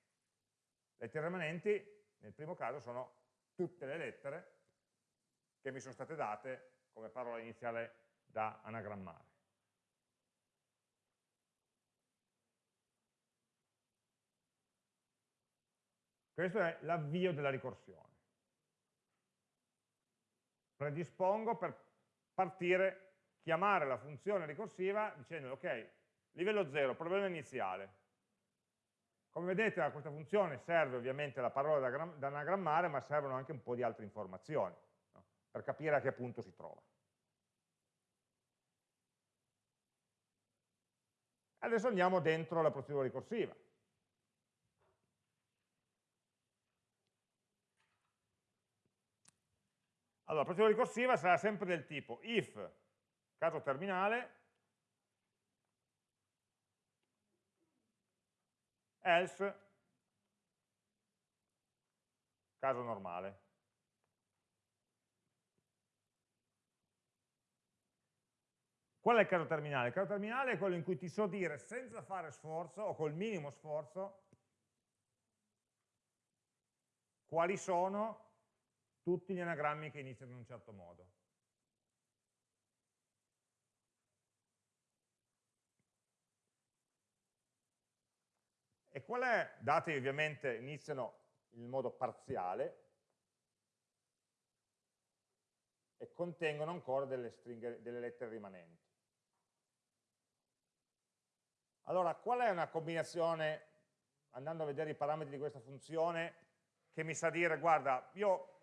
Le lettere rimanenti, nel primo caso, sono tutte le lettere che mi sono state date come parola iniziale da anagrammare. Questo è l'avvio della ricorsione. Predispongo per partire, chiamare la funzione ricorsiva dicendo ok, livello 0, problema iniziale. Come vedete a questa funzione serve ovviamente la parola da, da anagrammare, ma servono anche un po' di altre informazioni no? per capire a che punto si trova. Adesso andiamo dentro la procedura ricorsiva. Allora, la procedura ricorsiva sarà sempre del tipo if, caso terminale, else, caso normale. Qual è il caso terminale? Il caso terminale è quello in cui ti so dire senza fare sforzo o col minimo sforzo quali sono tutti gli anagrammi che iniziano in un certo modo. E qual è? Dati ovviamente iniziano in modo parziale e contengono ancora delle, stringhe, delle lettere rimanenti. Allora, qual è una combinazione, andando a vedere i parametri di questa funzione, che mi sa dire, guarda, io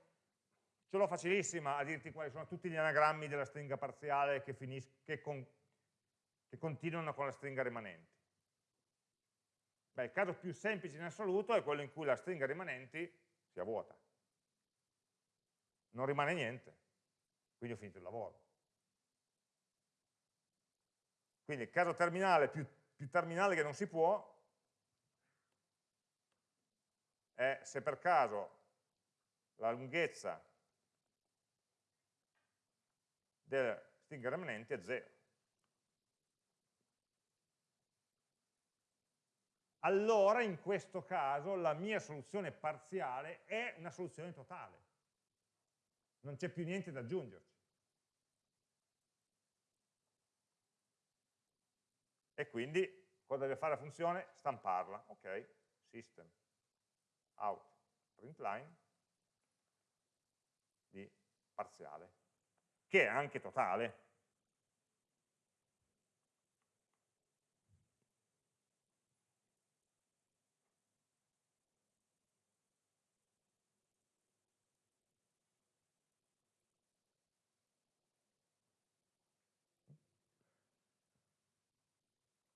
ce facilissima a dirti quali sono tutti gli anagrammi della stringa parziale che, che, con che continuano con la stringa rimanente. Beh, il caso più semplice in assoluto è quello in cui la stringa rimanenti sia vuota. Non rimane niente, quindi ho finito il lavoro. Quindi il caso terminale più, più terminale che non si può è se per caso la lunghezza della stringa rimanente è 0. Allora in questo caso la mia soluzione parziale è una soluzione totale. Non c'è più niente da aggiungerci. E quindi cosa deve fare la funzione? Stamparla. Ok, system out println di parziale che è anche totale.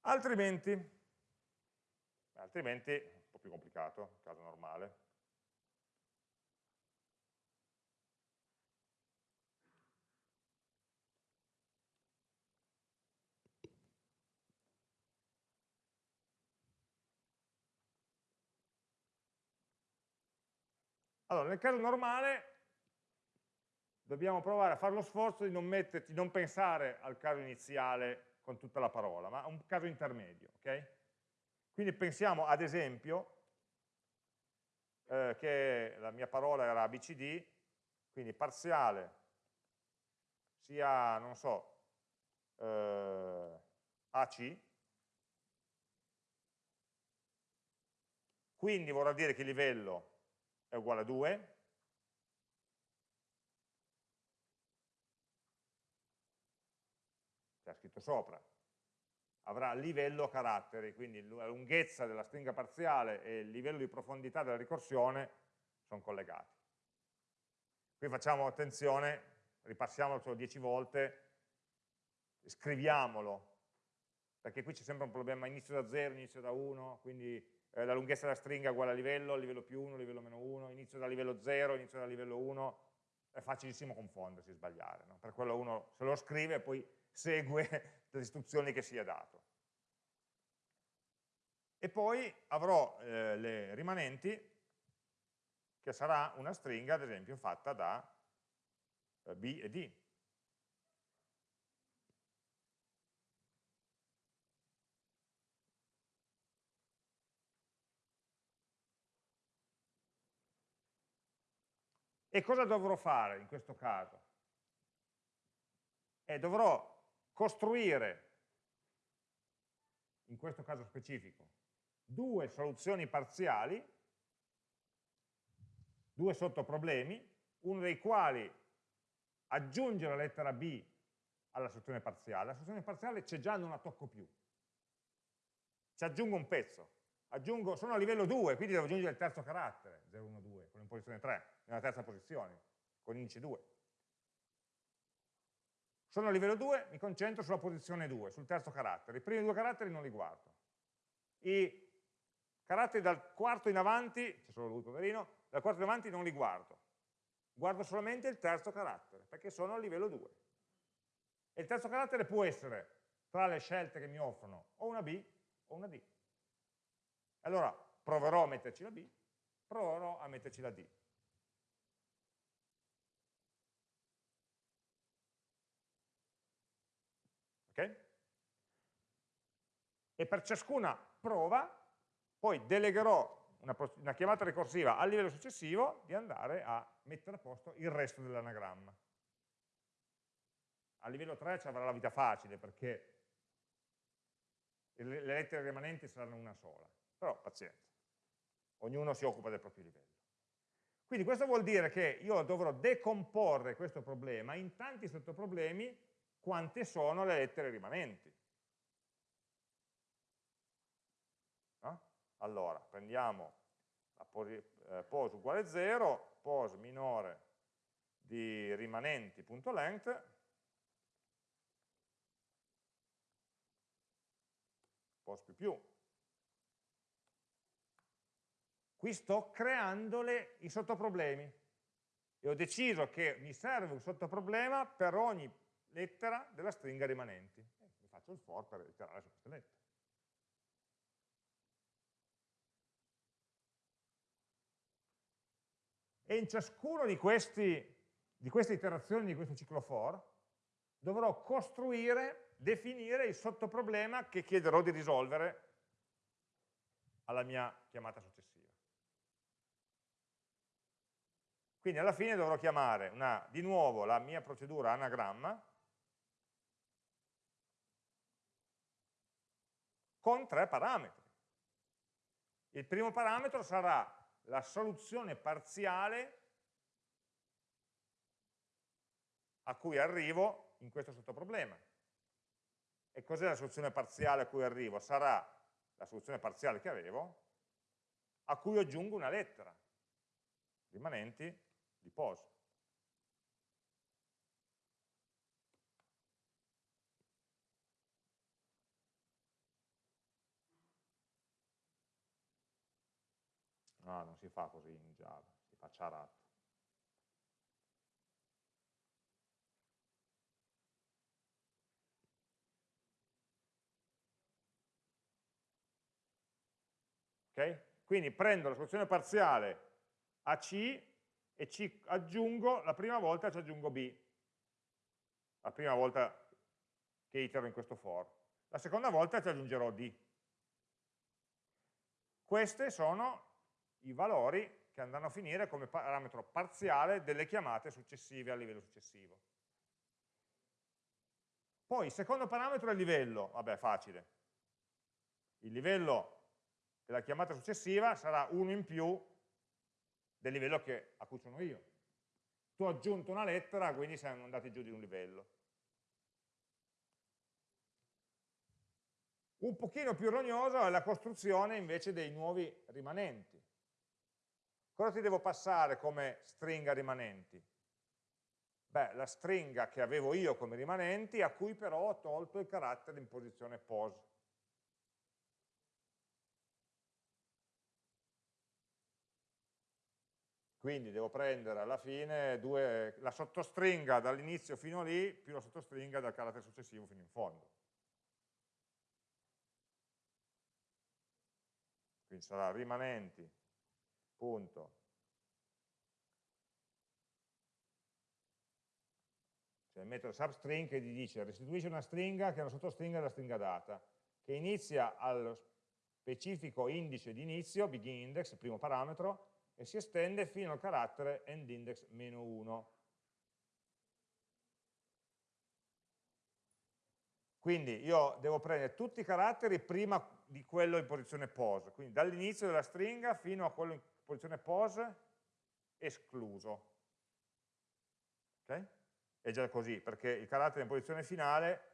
Altrimenti, altrimenti, un po' più complicato, caso normale, Allora, nel caso normale dobbiamo provare a fare lo sforzo di non, metterti, non pensare al caso iniziale con tutta la parola, ma a un caso intermedio. Okay? Quindi pensiamo ad esempio eh, che la mia parola era ABCD, quindi parziale sia, non so, eh, AC, quindi vorrà dire che il livello è uguale a 2, c'è scritto sopra, avrà livello caratteri, quindi la lunghezza della stringa parziale e il livello di profondità della ricorsione sono collegati. Qui facciamo attenzione, ripassiamolo solo 10 volte, scriviamolo, perché qui c'è sempre un problema inizio da 0, inizio da 1, quindi eh, la lunghezza della stringa è uguale a livello, livello più 1, livello meno 1, inizio da livello 0, inizio da livello 1, è facilissimo confondersi, sbagliare, no? per quello uno se lo scrive e poi segue le istruzioni che si è dato. E poi avrò eh, le rimanenti, che sarà una stringa, ad esempio, fatta da eh, B e D. E cosa dovrò fare in questo caso? Eh, dovrò costruire, in questo caso specifico, due soluzioni parziali, due sottoproblemi, uno dei quali aggiunge la lettera B alla soluzione parziale. La soluzione parziale c'è già, non la tocco più. Ci aggiungo un pezzo. Aggiungo, sono a livello 2, quindi devo aggiungere il terzo carattere, 0, 1, 2, con l'imposizione 3 nella terza posizione, con indice 2. Sono a livello 2, mi concentro sulla posizione 2, sul terzo carattere. I primi due caratteri non li guardo. I caratteri dal quarto in avanti, c'è solo lui poverino, dal quarto in avanti non li guardo. Guardo solamente il terzo carattere, perché sono a livello 2. E il terzo carattere può essere, tra le scelte che mi offrono, o una B o una D. Allora proverò a metterci la B, proverò a metterci la D. Okay? E per ciascuna prova poi delegherò una, una chiamata ricorsiva al livello successivo di andare a mettere a posto il resto dell'anagramma. A livello 3 ci avrà la vita facile perché le lettere rimanenti saranno una sola, però pazienza, ognuno si occupa del proprio livello. Quindi questo vuol dire che io dovrò decomporre questo problema in tanti sottoproblemi quante sono le lettere rimanenti. No? Allora, prendiamo la eh, pos uguale 0, pos minore di rimanenti.length, pos più più. Qui sto creandole i sottoproblemi e ho deciso che mi serve un sottoproblema per ogni lettera della stringa rimanenti. Eh, mi faccio il for per iterare su queste lettere. E in ciascuno di, questi, di queste iterazioni di questo ciclo for dovrò costruire, definire il sottoproblema che chiederò di risolvere alla mia chiamata successiva. Quindi alla fine dovrò chiamare una, di nuovo la mia procedura anagramma con tre parametri. Il primo parametro sarà la soluzione parziale a cui arrivo in questo sottoproblema. E cos'è la soluzione parziale a cui arrivo? Sarà la soluzione parziale che avevo, a cui aggiungo una lettera, rimanenti di POS. No, ah, non si fa così in Java, si fa charat. Okay? Quindi prendo la soluzione parziale AC e ci aggiungo, la prima volta ci aggiungo B, la prima volta che itero in questo for. La seconda volta ci aggiungerò D. Questi sono i valori che andranno a finire come parametro parziale delle chiamate successive al livello successivo. Poi il secondo parametro è il livello, vabbè facile. Il livello della chiamata successiva sarà uno in più del livello che, a cui sono io. Tu hai aggiunto una lettera, quindi siamo andati giù di un livello. Un pochino più rognoso è la costruzione invece dei nuovi rimanenti. Cosa ti devo passare come stringa rimanenti? Beh, la stringa che avevo io come rimanenti, a cui però ho tolto il carattere in posizione pose. Quindi devo prendere alla fine due, la sottostringa dall'inizio fino lì più la sottostringa dal carattere successivo fino in fondo. Quindi sarà rimanenti, punto. C'è il metodo substring che gli dice restituisce una stringa che è una sottostringa della stringa data, che inizia allo specifico indice di inizio, begin index, primo parametro, e si estende fino al carattere endindex meno 1. Quindi io devo prendere tutti i caratteri prima di quello in posizione pose, quindi dall'inizio della stringa fino a quello in posizione pose escluso. Ok? È già così, perché il carattere in posizione finale,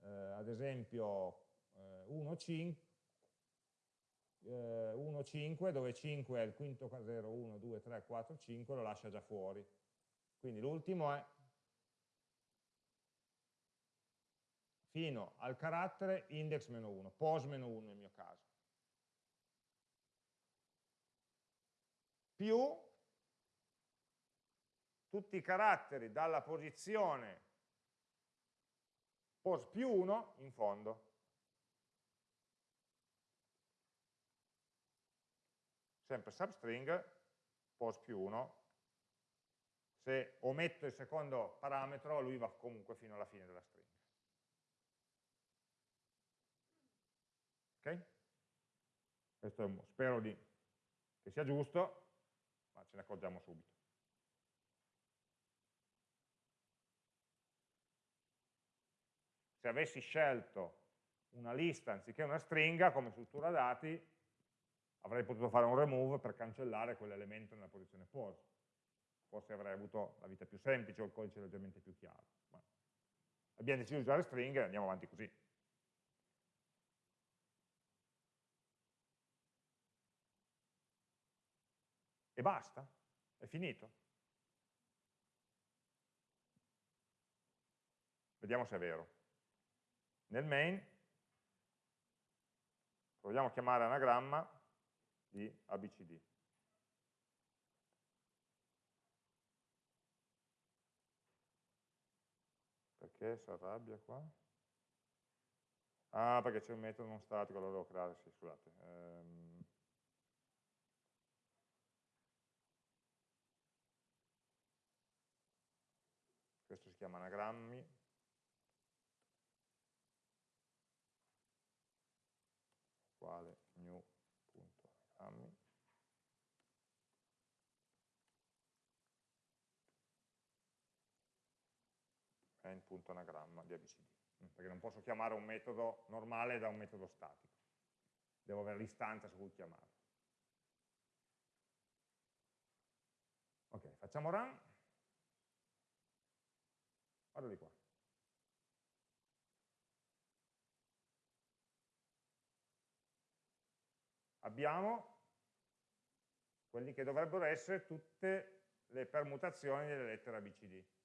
eh, ad esempio eh, 1, 5, eh, 1, 5, dove 5 è il quinto 0, 1, 2, 3, 4, 5, lo lascia già fuori. Quindi l'ultimo è fino al carattere index meno 1, pos meno 1 nel mio caso. Più tutti i caratteri dalla posizione pos più 1 in fondo. Sempre substring, pos più 1, se ometto il secondo parametro lui va comunque fino alla fine della stringa. Ok? Questo è, spero di, che sia giusto, ma ce ne accorgiamo subito. Se avessi scelto una lista anziché una stringa come struttura dati, avrei potuto fare un remove per cancellare quell'elemento nella posizione pause. Forse avrei avuto la vita più semplice o il codice leggermente più chiaro. Ma abbiamo deciso di usare stringhe e andiamo avanti così. E basta? È finito? Vediamo se è vero. Nel main proviamo a chiamare anagramma di ABCD. Perché si arrabbia qua? Ah, perché c'è un metodo non statico, lo devo creare, sì, scusate. Ehm... Questo si chiama anagrammi. È in punto anagramma di ABCD, mm, perché non posso chiamare un metodo normale da un metodo statico, devo avere l'istanza su cui chiamarlo. Ok, facciamo run. Guarda di qua. Abbiamo quelli che dovrebbero essere tutte le permutazioni delle lettere ABCD.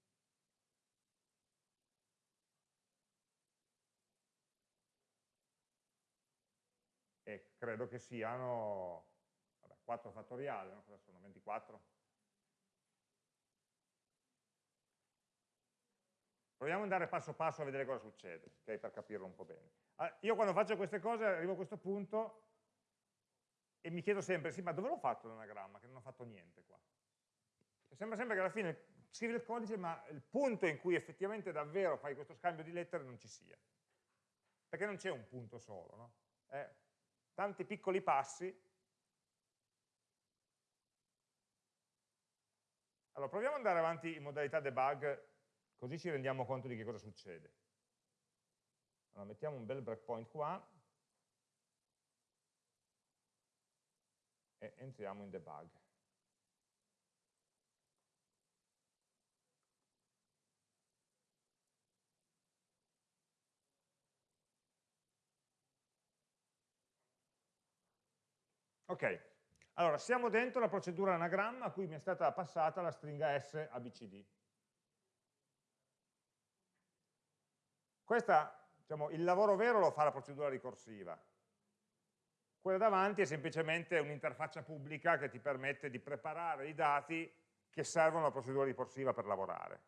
E credo che siano vabbè, 4 fattoriali, no? cosa sono? 24? Proviamo ad andare passo passo a vedere cosa succede, okay, per capirlo un po' bene. Ah, io quando faccio queste cose arrivo a questo punto e mi chiedo sempre, sì, ma dove l'ho fatto l'anagramma? Che non ho fatto niente qua. E sembra sempre che alla fine scrivi il codice, ma il punto in cui effettivamente davvero fai questo scambio di lettere non ci sia. Perché non c'è un punto solo, no? È tanti piccoli passi. Allora, proviamo ad andare avanti in modalità debug, così ci rendiamo conto di che cosa succede. Allora, mettiamo un bel breakpoint qua, e entriamo in debug. Ok, allora siamo dentro la procedura anagramma a cui mi è stata passata la stringa S ABCD. Questa, diciamo, il lavoro vero lo fa la procedura ricorsiva, quella davanti è semplicemente un'interfaccia pubblica che ti permette di preparare i dati che servono alla procedura ricorsiva per lavorare.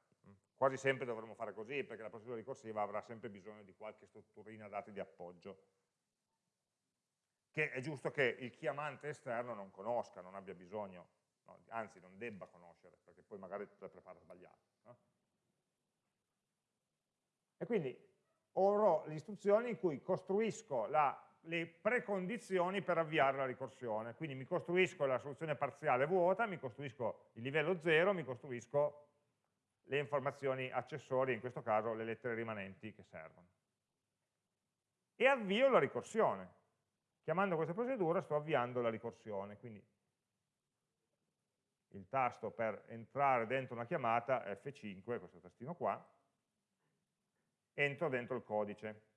Quasi sempre dovremo fare così, perché la procedura ricorsiva avrà sempre bisogno di qualche strutturina dati di appoggio, che è giusto che il chiamante esterno non conosca, non abbia bisogno, no, anzi non debba conoscere, perché poi magari la prepara sbagliata. No? E quindi avrò le istruzioni in cui costruisco la le precondizioni per avviare la ricorsione. Quindi mi costruisco la soluzione parziale vuota, mi costruisco il livello 0, mi costruisco le informazioni accessorie, in questo caso le lettere rimanenti che servono. E avvio la ricorsione. Chiamando questa procedura sto avviando la ricorsione, quindi il tasto per entrare dentro una chiamata è F5, questo tastino qua, entro dentro il codice.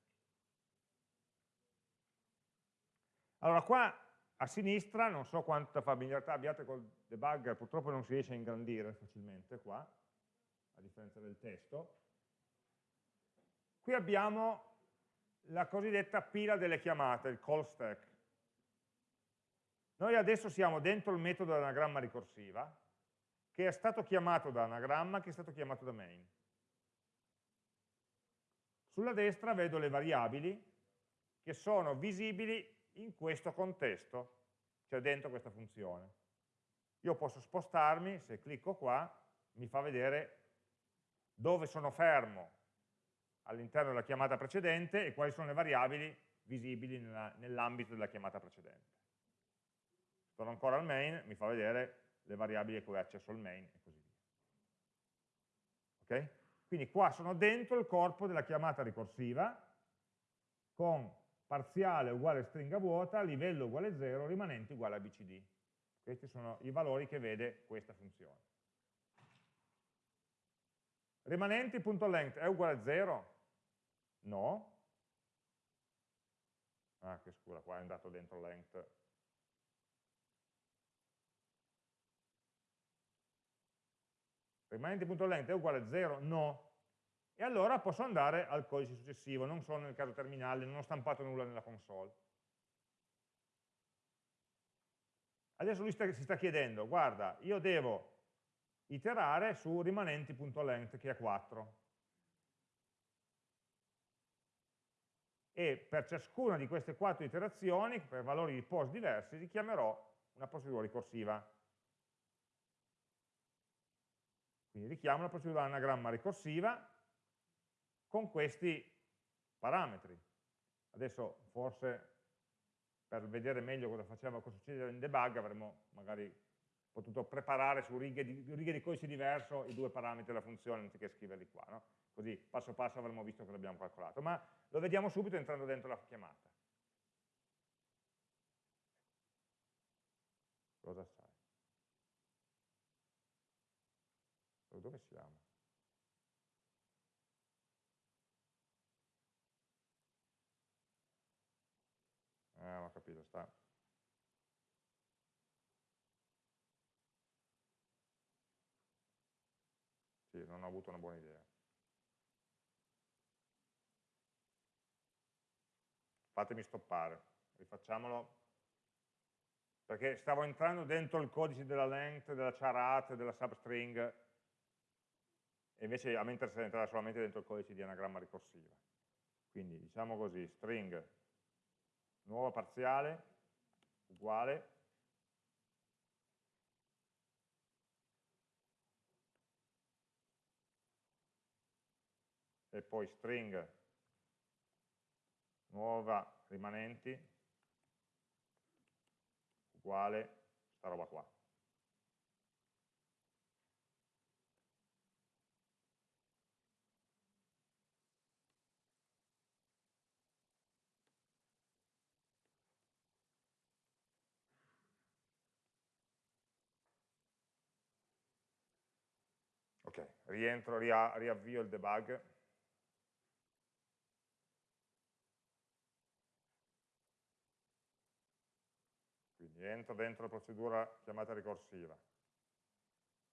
Allora qua a sinistra, non so quanta familiarità abbiate col debugger, purtroppo non si riesce a ingrandire facilmente qua, a differenza del testo. Qui abbiamo la cosiddetta pila delle chiamate, il call stack. Noi adesso siamo dentro il metodo dell'anagramma ricorsiva, che è stato chiamato da anagramma, che è stato chiamato da main. Sulla destra vedo le variabili che sono visibili in questo contesto, cioè dentro questa funzione. Io posso spostarmi, se clicco qua, mi fa vedere dove sono fermo all'interno della chiamata precedente e quali sono le variabili visibili nell'ambito della chiamata precedente. Torno ancora al main, mi fa vedere le variabili a cui ho accesso al main e così via. Okay? Quindi qua sono dentro il corpo della chiamata ricorsiva con parziale uguale stringa vuota, livello uguale 0, rimanente uguale a bcd. Questi sono i valori che vede questa funzione. Rimanenti.length è uguale a 0? No. Ah, che scura, qua è andato dentro length. Rimanenti.length è uguale a 0? No e allora posso andare al codice successivo, non sono nel caso terminale, non ho stampato nulla nella console. Adesso lui sta, si sta chiedendo, guarda, io devo iterare su rimanenti.length che è 4. E per ciascuna di queste quattro iterazioni, per valori di post diversi, richiamerò una procedura ricorsiva. Quindi richiamo la procedura anagramma ricorsiva con questi parametri. Adesso forse per vedere meglio cosa faceva, cosa succedeva in debug avremmo magari potuto preparare su righe di, righe di codice diverso i due parametri della funzione anziché scriverli qua, no? Così passo passo avremmo visto cosa abbiamo calcolato, ma lo vediamo subito entrando dentro la chiamata. Cosa sai? Dove siamo? Eh, ho capito, sta. Sì, non ho avuto una buona idea. Fatemi stoppare, rifacciamolo, perché stavo entrando dentro il codice della length, della charat, della substring, e invece a me interessa entrare solamente dentro il codice di anagramma ricorsiva. Quindi diciamo così, string nuova parziale uguale e poi string nuova rimanenti uguale sta roba qua. Ok, rientro, riavvio il debug. Entro dentro la procedura chiamata ricorsiva.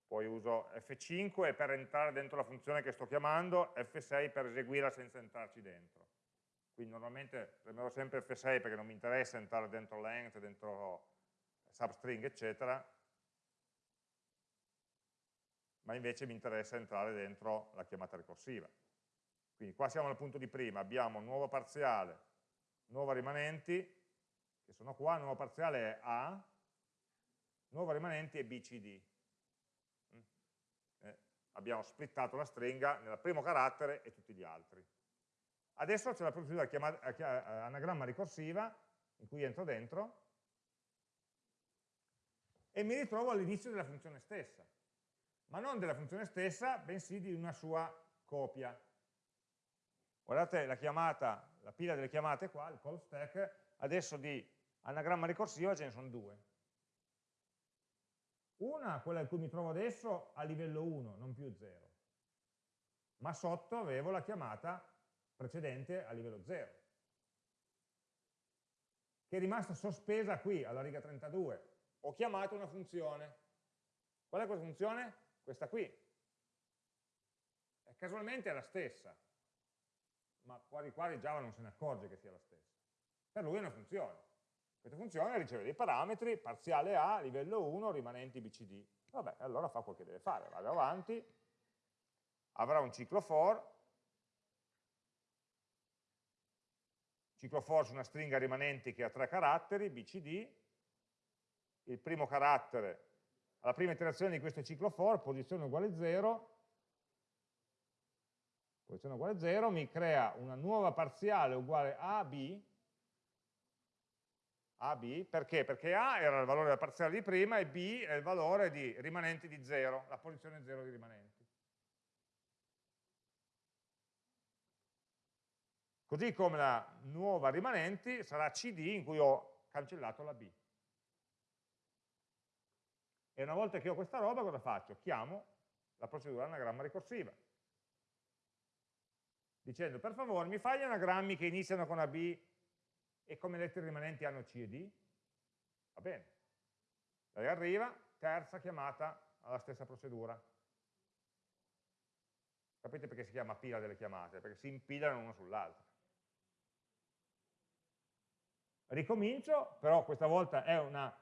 Poi uso F5 per entrare dentro la funzione che sto chiamando, F6 per eseguirla senza entrarci dentro. Quindi normalmente premerò sempre F6 perché non mi interessa entrare dentro length, dentro substring, eccetera, ma invece mi interessa entrare dentro la chiamata ricorsiva. Quindi qua siamo al punto di prima, abbiamo nuovo parziale, nuova rimanenti, che sono qua, nuovo parziale è A, nuovo rimanenti è BCD. Mm? Eh, abbiamo splittato la stringa nel primo carattere e tutti gli altri. Adesso c'è la procedura chiamata, eh, anagramma ricorsiva, in cui entro dentro, e mi ritrovo all'inizio della funzione stessa, ma non della funzione stessa, bensì di una sua copia. Guardate la chiamata, la pila delle chiamate qua, il call stack, adesso di anagramma ricorsiva ce ne sono due. Una, quella in cui mi trovo adesso, a livello 1, non più 0. Ma sotto avevo la chiamata precedente a livello 0, che è rimasta sospesa qui, alla riga 32. Ho chiamato una funzione. Qual è questa funzione? Questa qui. E casualmente è la stessa, ma quasi quasi Java non se ne accorge che sia la stessa. Per lui è una funzione. Questa funzione riceve dei parametri, parziale A, livello 1, rimanenti BCD. Vabbè, allora fa quel che deve fare, vado avanti, avrà un ciclo for, ciclo for su una stringa rimanenti che ha tre caratteri, BCD, il primo carattere, alla prima iterazione di questo ciclo for, posizione uguale 0, posizione uguale 0, mi crea una nuova parziale uguale a b, a, perché? Perché A era il valore della parziale di prima e B è il valore di rimanenti di 0, la posizione 0 di rimanenti. Così come la nuova rimanenti sarà CD in cui ho cancellato la B. E una volta che ho questa roba cosa faccio? Chiamo la procedura anagramma ricorsiva. Dicendo per favore mi fai gli anagrammi che iniziano con AB e come lettere rimanenti hanno C e D, va bene. Lei arriva, terza chiamata alla stessa procedura. Capite perché si chiama pila delle chiamate? Perché si impilano una sull'altra. Ricomincio, però questa volta è una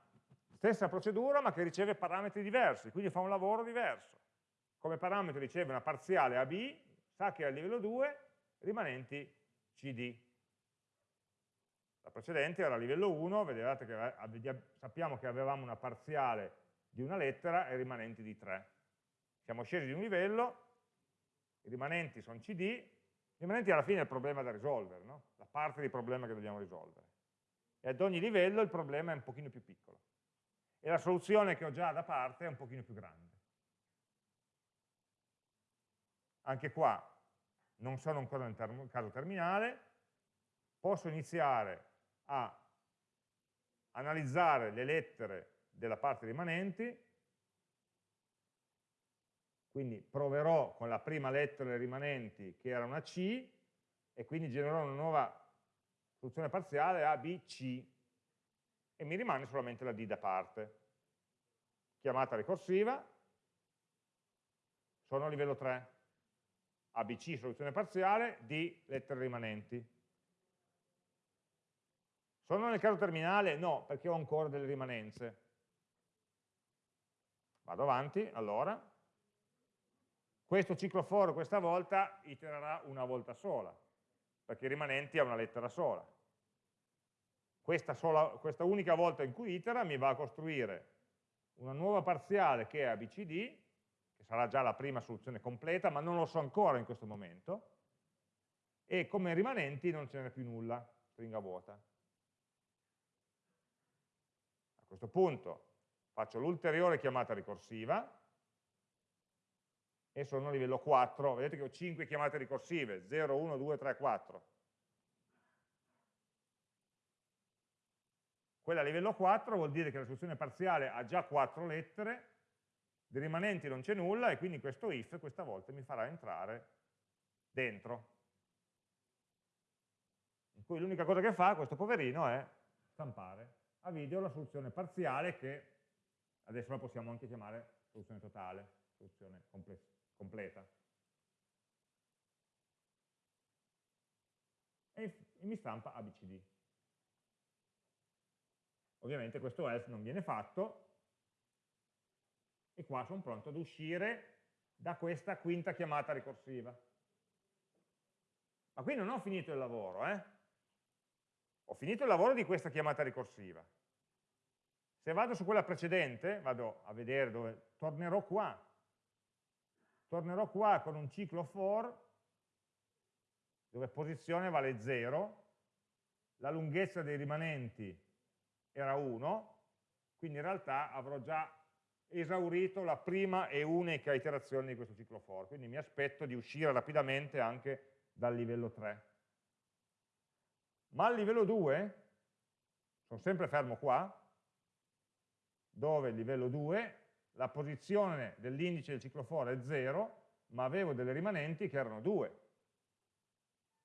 stessa procedura ma che riceve parametri diversi, quindi fa un lavoro diverso. Come parametro riceve una parziale AB, sa che è a livello 2, rimanenti CD. La precedente era a livello 1, vedete che sappiamo che avevamo una parziale di una lettera e rimanenti di 3. Siamo scesi di un livello, i rimanenti sono CD, i rimanenti alla fine è il problema da risolvere, no? la parte di problema che dobbiamo risolvere. E ad ogni livello il problema è un pochino più piccolo. E la soluzione che ho già da parte è un pochino più grande. Anche qua non sono ancora nel caso terminale, posso iniziare a analizzare le lettere della parte rimanenti, quindi proverò con la prima lettera delle rimanenti che era una C e quindi genererò una nuova soluzione parziale A, B, C e mi rimane solamente la D da parte. Chiamata ricorsiva, sono a livello 3. ABC soluzione parziale, D lettere rimanenti. Sono nel caso terminale? No, perché ho ancora delle rimanenze. Vado avanti, allora. Questo ciclo for questa volta itererà una volta sola, perché i rimanenti ha una lettera sola. Questa, sola, questa unica volta in cui itera mi va a costruire una nuova parziale che è ABCD, che sarà già la prima soluzione completa, ma non lo so ancora in questo momento, e come rimanenti non ce n'è più nulla, stringa vuota. Questo punto faccio l'ulteriore chiamata ricorsiva, e sono a livello 4, vedete che ho 5 chiamate ricorsive, 0, 1, 2, 3, 4. Quella a livello 4 vuol dire che la soluzione parziale ha già 4 lettere, di rimanenti non c'è nulla e quindi questo if questa volta mi farà entrare dentro. In cui l'unica cosa che fa questo poverino è stampare a video la soluzione parziale che adesso la possiamo anche chiamare soluzione totale, soluzione completa. E mi stampa ABCD. Ovviamente questo else non viene fatto e qua sono pronto ad uscire da questa quinta chiamata ricorsiva. Ma qui non ho finito il lavoro, eh? Ho finito il lavoro di questa chiamata ricorsiva. Se vado su quella precedente, vado a vedere dove, tornerò qua. Tornerò qua con un ciclo for, dove posizione vale 0, la lunghezza dei rimanenti era 1, quindi in realtà avrò già esaurito la prima e unica iterazione di questo ciclo for, quindi mi aspetto di uscire rapidamente anche dal livello 3. Ma al livello 2, sono sempre fermo qua, dove il livello 2, la posizione dell'indice del ciclo for è 0, ma avevo delle rimanenti che erano 2.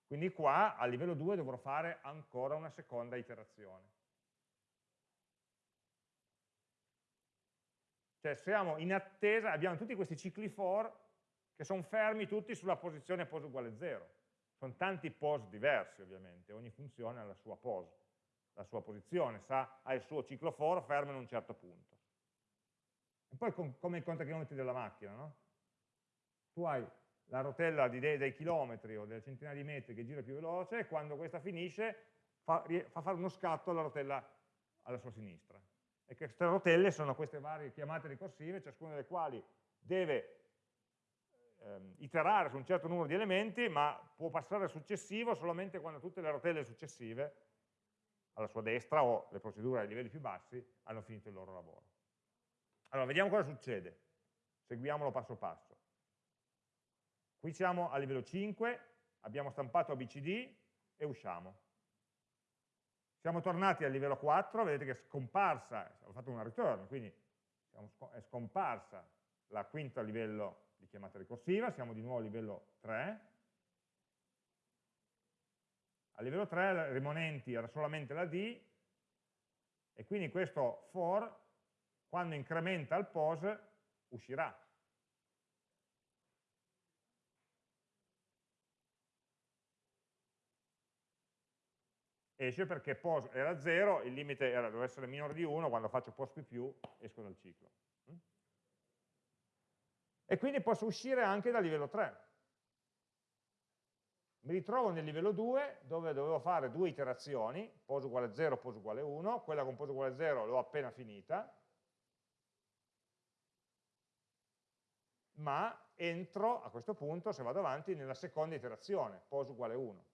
Quindi qua a livello 2 dovrò fare ancora una seconda iterazione. Cioè siamo in attesa, abbiamo tutti questi cicli for che sono fermi tutti sulla posizione pos uguale 0. Sono tanti pos diversi ovviamente, ogni funzione ha la sua pos, la sua posizione, sa, ha il suo ciclo for fermo in un certo punto. E poi com come i contachilometri della macchina, no? Tu hai la rotella dei, chilometri o delle centinaia di metri che gira più veloce e quando questa finisce fa, fa fare uno scatto alla rotella alla sua sinistra e queste rotelle sono queste varie chiamate ricorsive, ciascuna delle quali deve ehm, iterare su un certo numero di elementi, ma può passare al successivo solamente quando tutte le rotelle successive alla sua destra o le procedure ai livelli più bassi hanno finito il loro lavoro. Allora, vediamo cosa succede. Seguiamolo passo passo. Qui siamo a livello 5, abbiamo stampato ABCD e usciamo. Siamo tornati al livello 4, vedete che è scomparsa, ho fatto una return, quindi è scomparsa la quinta livello di chiamata ricorsiva, siamo di nuovo a livello 3. A livello 3 i rimanenti era solamente la D, e quindi questo for, quando incrementa il pos, uscirà. esce perché pos era 0, il limite era, doveva essere minore di 1, quando faccio pos più più esco dal ciclo. E quindi posso uscire anche dal livello 3. Mi ritrovo nel livello 2 dove dovevo fare due iterazioni, pos uguale 0, pos uguale 1, quella con pos uguale 0 l'ho appena finita, ma entro a questo punto, se vado avanti, nella seconda iterazione, pos uguale 1.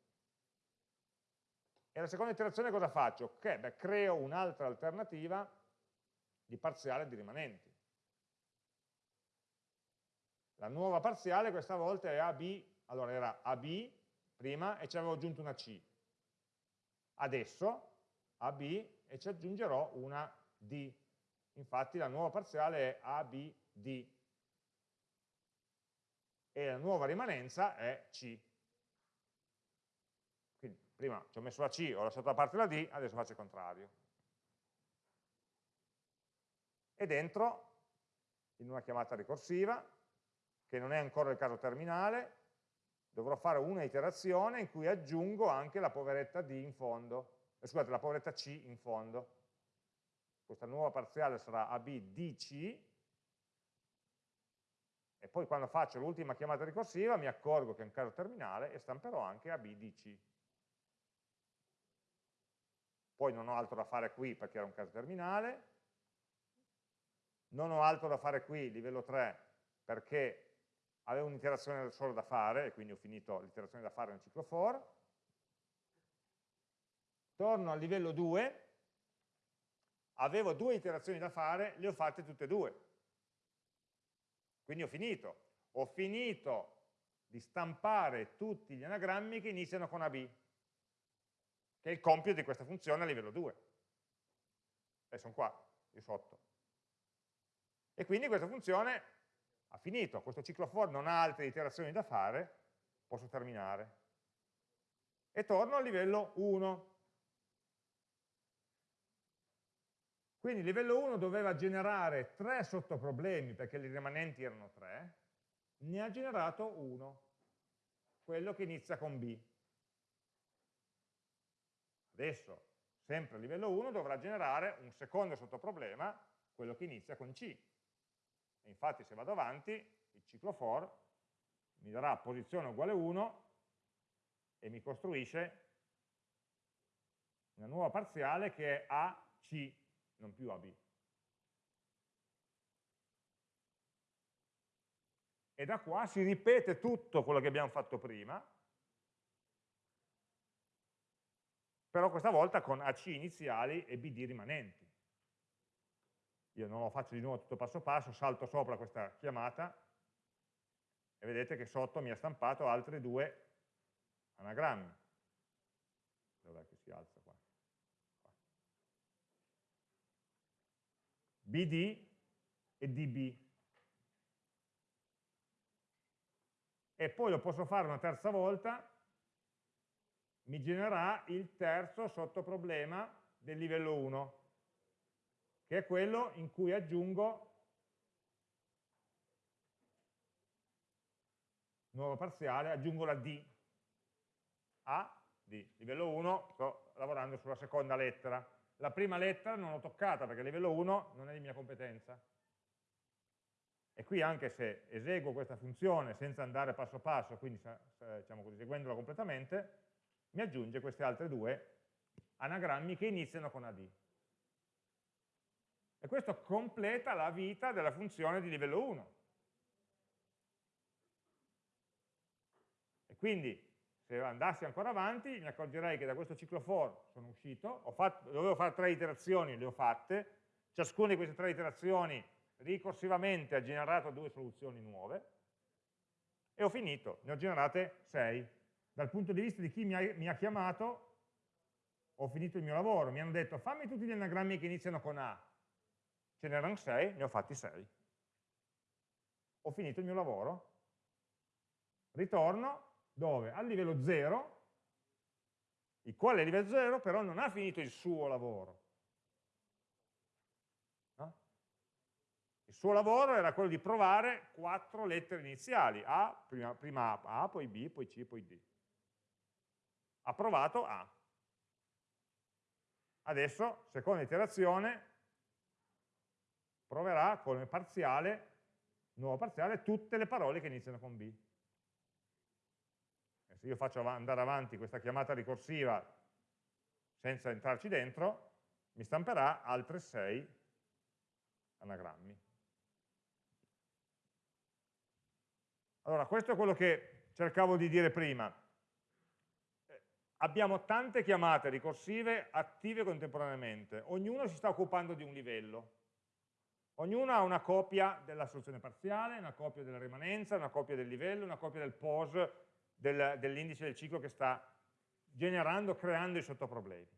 E la seconda iterazione cosa faccio? Ok, beh, creo un'altra alternativa di parziale di rimanenti. La nuova parziale questa volta è AB, allora era AB prima e ci avevo aggiunto una C. Adesso AB e ci aggiungerò una D. Infatti la nuova parziale è ABD e la nuova rimanenza è C prima ci ho messo la C, ho lasciato da parte la D, adesso faccio il contrario. E dentro, in una chiamata ricorsiva, che non è ancora il caso terminale, dovrò fare una iterazione in cui aggiungo anche la poveretta D in fondo. eh, scusate, la poveretta C in fondo. Questa nuova parziale sarà ABDC, e poi quando faccio l'ultima chiamata ricorsiva mi accorgo che è un caso terminale e stamperò anche ABDC. Poi non ho altro da fare qui perché era un caso terminale, non ho altro da fare qui, livello 3, perché avevo un'iterazione solo da fare e quindi ho finito l'iterazione da fare nel ciclo for. Torno al livello 2, avevo due iterazioni da fare, le ho fatte tutte e due. Quindi ho finito. Ho finito di stampare tutti gli anagrammi che iniziano con AB, che è il compito di questa funzione a livello 2. E sono qua, qui sotto. E quindi questa funzione ha finito, questo ciclo for non ha altre iterazioni da fare, posso terminare. E torno al livello 1. Quindi il livello 1 doveva generare tre sottoproblemi, perché i rimanenti erano tre, ne ha generato uno, quello che inizia con B. Adesso, sempre a livello 1, dovrà generare un secondo sottoproblema, quello che inizia con C. E infatti se vado avanti, il ciclo for mi darà posizione uguale 1 e mi costruisce una nuova parziale che è AC non più AB. E da qua si ripete tutto quello che abbiamo fatto prima, però questa volta con AC iniziali e BD rimanenti. Io non lo faccio di nuovo tutto passo passo, salto sopra questa chiamata e vedete che sotto mi ha stampato altri due anagrammi. Dov'è che si alza qua? BD e DB. E poi lo posso fare una terza volta, mi genererà il terzo sottoproblema del livello 1, che è quello in cui aggiungo nuova parziale, aggiungo la D. A, D. Livello 1, sto lavorando sulla seconda lettera la prima lettera non l'ho toccata perché livello 1 non è di mia competenza. E qui anche se eseguo questa funzione senza andare passo passo, quindi diciamo così, seguendola completamente, mi aggiunge queste altre due anagrammi che iniziano con AD. E questo completa la vita della funzione di livello 1. E quindi se andassi ancora avanti mi accorgerei che da questo ciclo for sono uscito, fatto, dovevo fare tre iterazioni, le ho fatte, ciascuna di queste tre iterazioni ricorsivamente ha generato due soluzioni nuove e ho finito, ne ho generate sei. Dal punto di vista di chi mi ha, mi ha chiamato ho finito il mio lavoro, mi hanno detto fammi tutti gli anagrammi che iniziano con A, ce n'erano sei, ne ho fatti sei. Ho finito il mio lavoro, ritorno, dove? Al livello 0, il quale livello 0 però non ha finito il suo lavoro. No? Il suo lavoro era quello di provare quattro lettere iniziali, A, prima, prima A, poi B, poi C, poi D. Ha provato A. Adesso, seconda iterazione, proverà come parziale, nuovo parziale, tutte le parole che iniziano con B se io faccio andare avanti questa chiamata ricorsiva senza entrarci dentro, mi stamperà altre 6 anagrammi. Allora, questo è quello che cercavo di dire prima. Abbiamo tante chiamate ricorsive attive contemporaneamente, ognuno si sta occupando di un livello. Ognuno ha una copia della soluzione parziale, una copia della rimanenza, una copia del livello, una copia del pose, del, dell'indice del ciclo che sta generando, creando i sottoproblemi.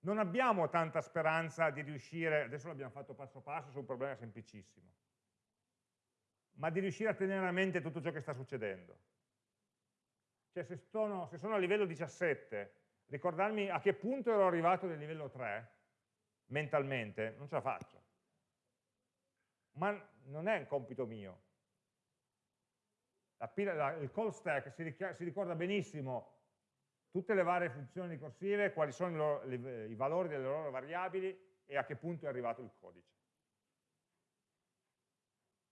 Non abbiamo tanta speranza di riuscire, adesso l'abbiamo fatto passo passo su un problema semplicissimo, ma di riuscire a tenere a mente tutto ciò che sta succedendo. Cioè se sono, se sono a livello 17, ricordarmi a che punto ero arrivato nel livello 3, mentalmente, non ce la faccio. Ma non è un compito mio, la, la, il call stack si, si, ricorda benissimo tutte le varie funzioni ricorsive, quali sono i, loro, i valori delle loro variabili e a che punto è arrivato il codice.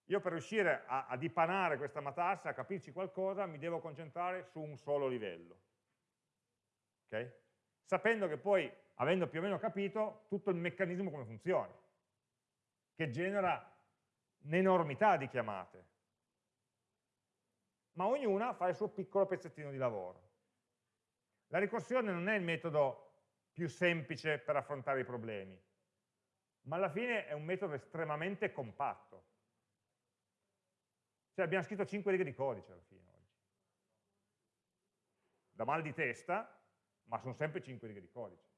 Io per riuscire a, a dipanare questa matassa, a capirci qualcosa, mi devo concentrare su un solo livello. Okay? Sapendo che poi, avendo più o meno capito, tutto il meccanismo come funziona, che genera un'enormità di chiamate. Ma ognuna fa il suo piccolo pezzettino di lavoro. La ricorsione non è il metodo più semplice per affrontare i problemi, ma alla fine è un metodo estremamente compatto. Cioè abbiamo scritto 5 righe di codice alla fine oggi. Da mal di testa, ma sono sempre 5 righe di codice.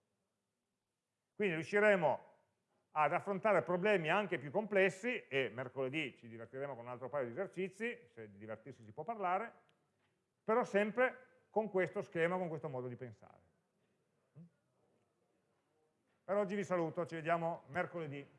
Quindi riusciremo ad affrontare problemi anche più complessi e mercoledì ci divertiremo con un altro paio di esercizi, se di divertirsi si può parlare, però sempre con questo schema, con questo modo di pensare. Per oggi vi saluto, ci vediamo mercoledì.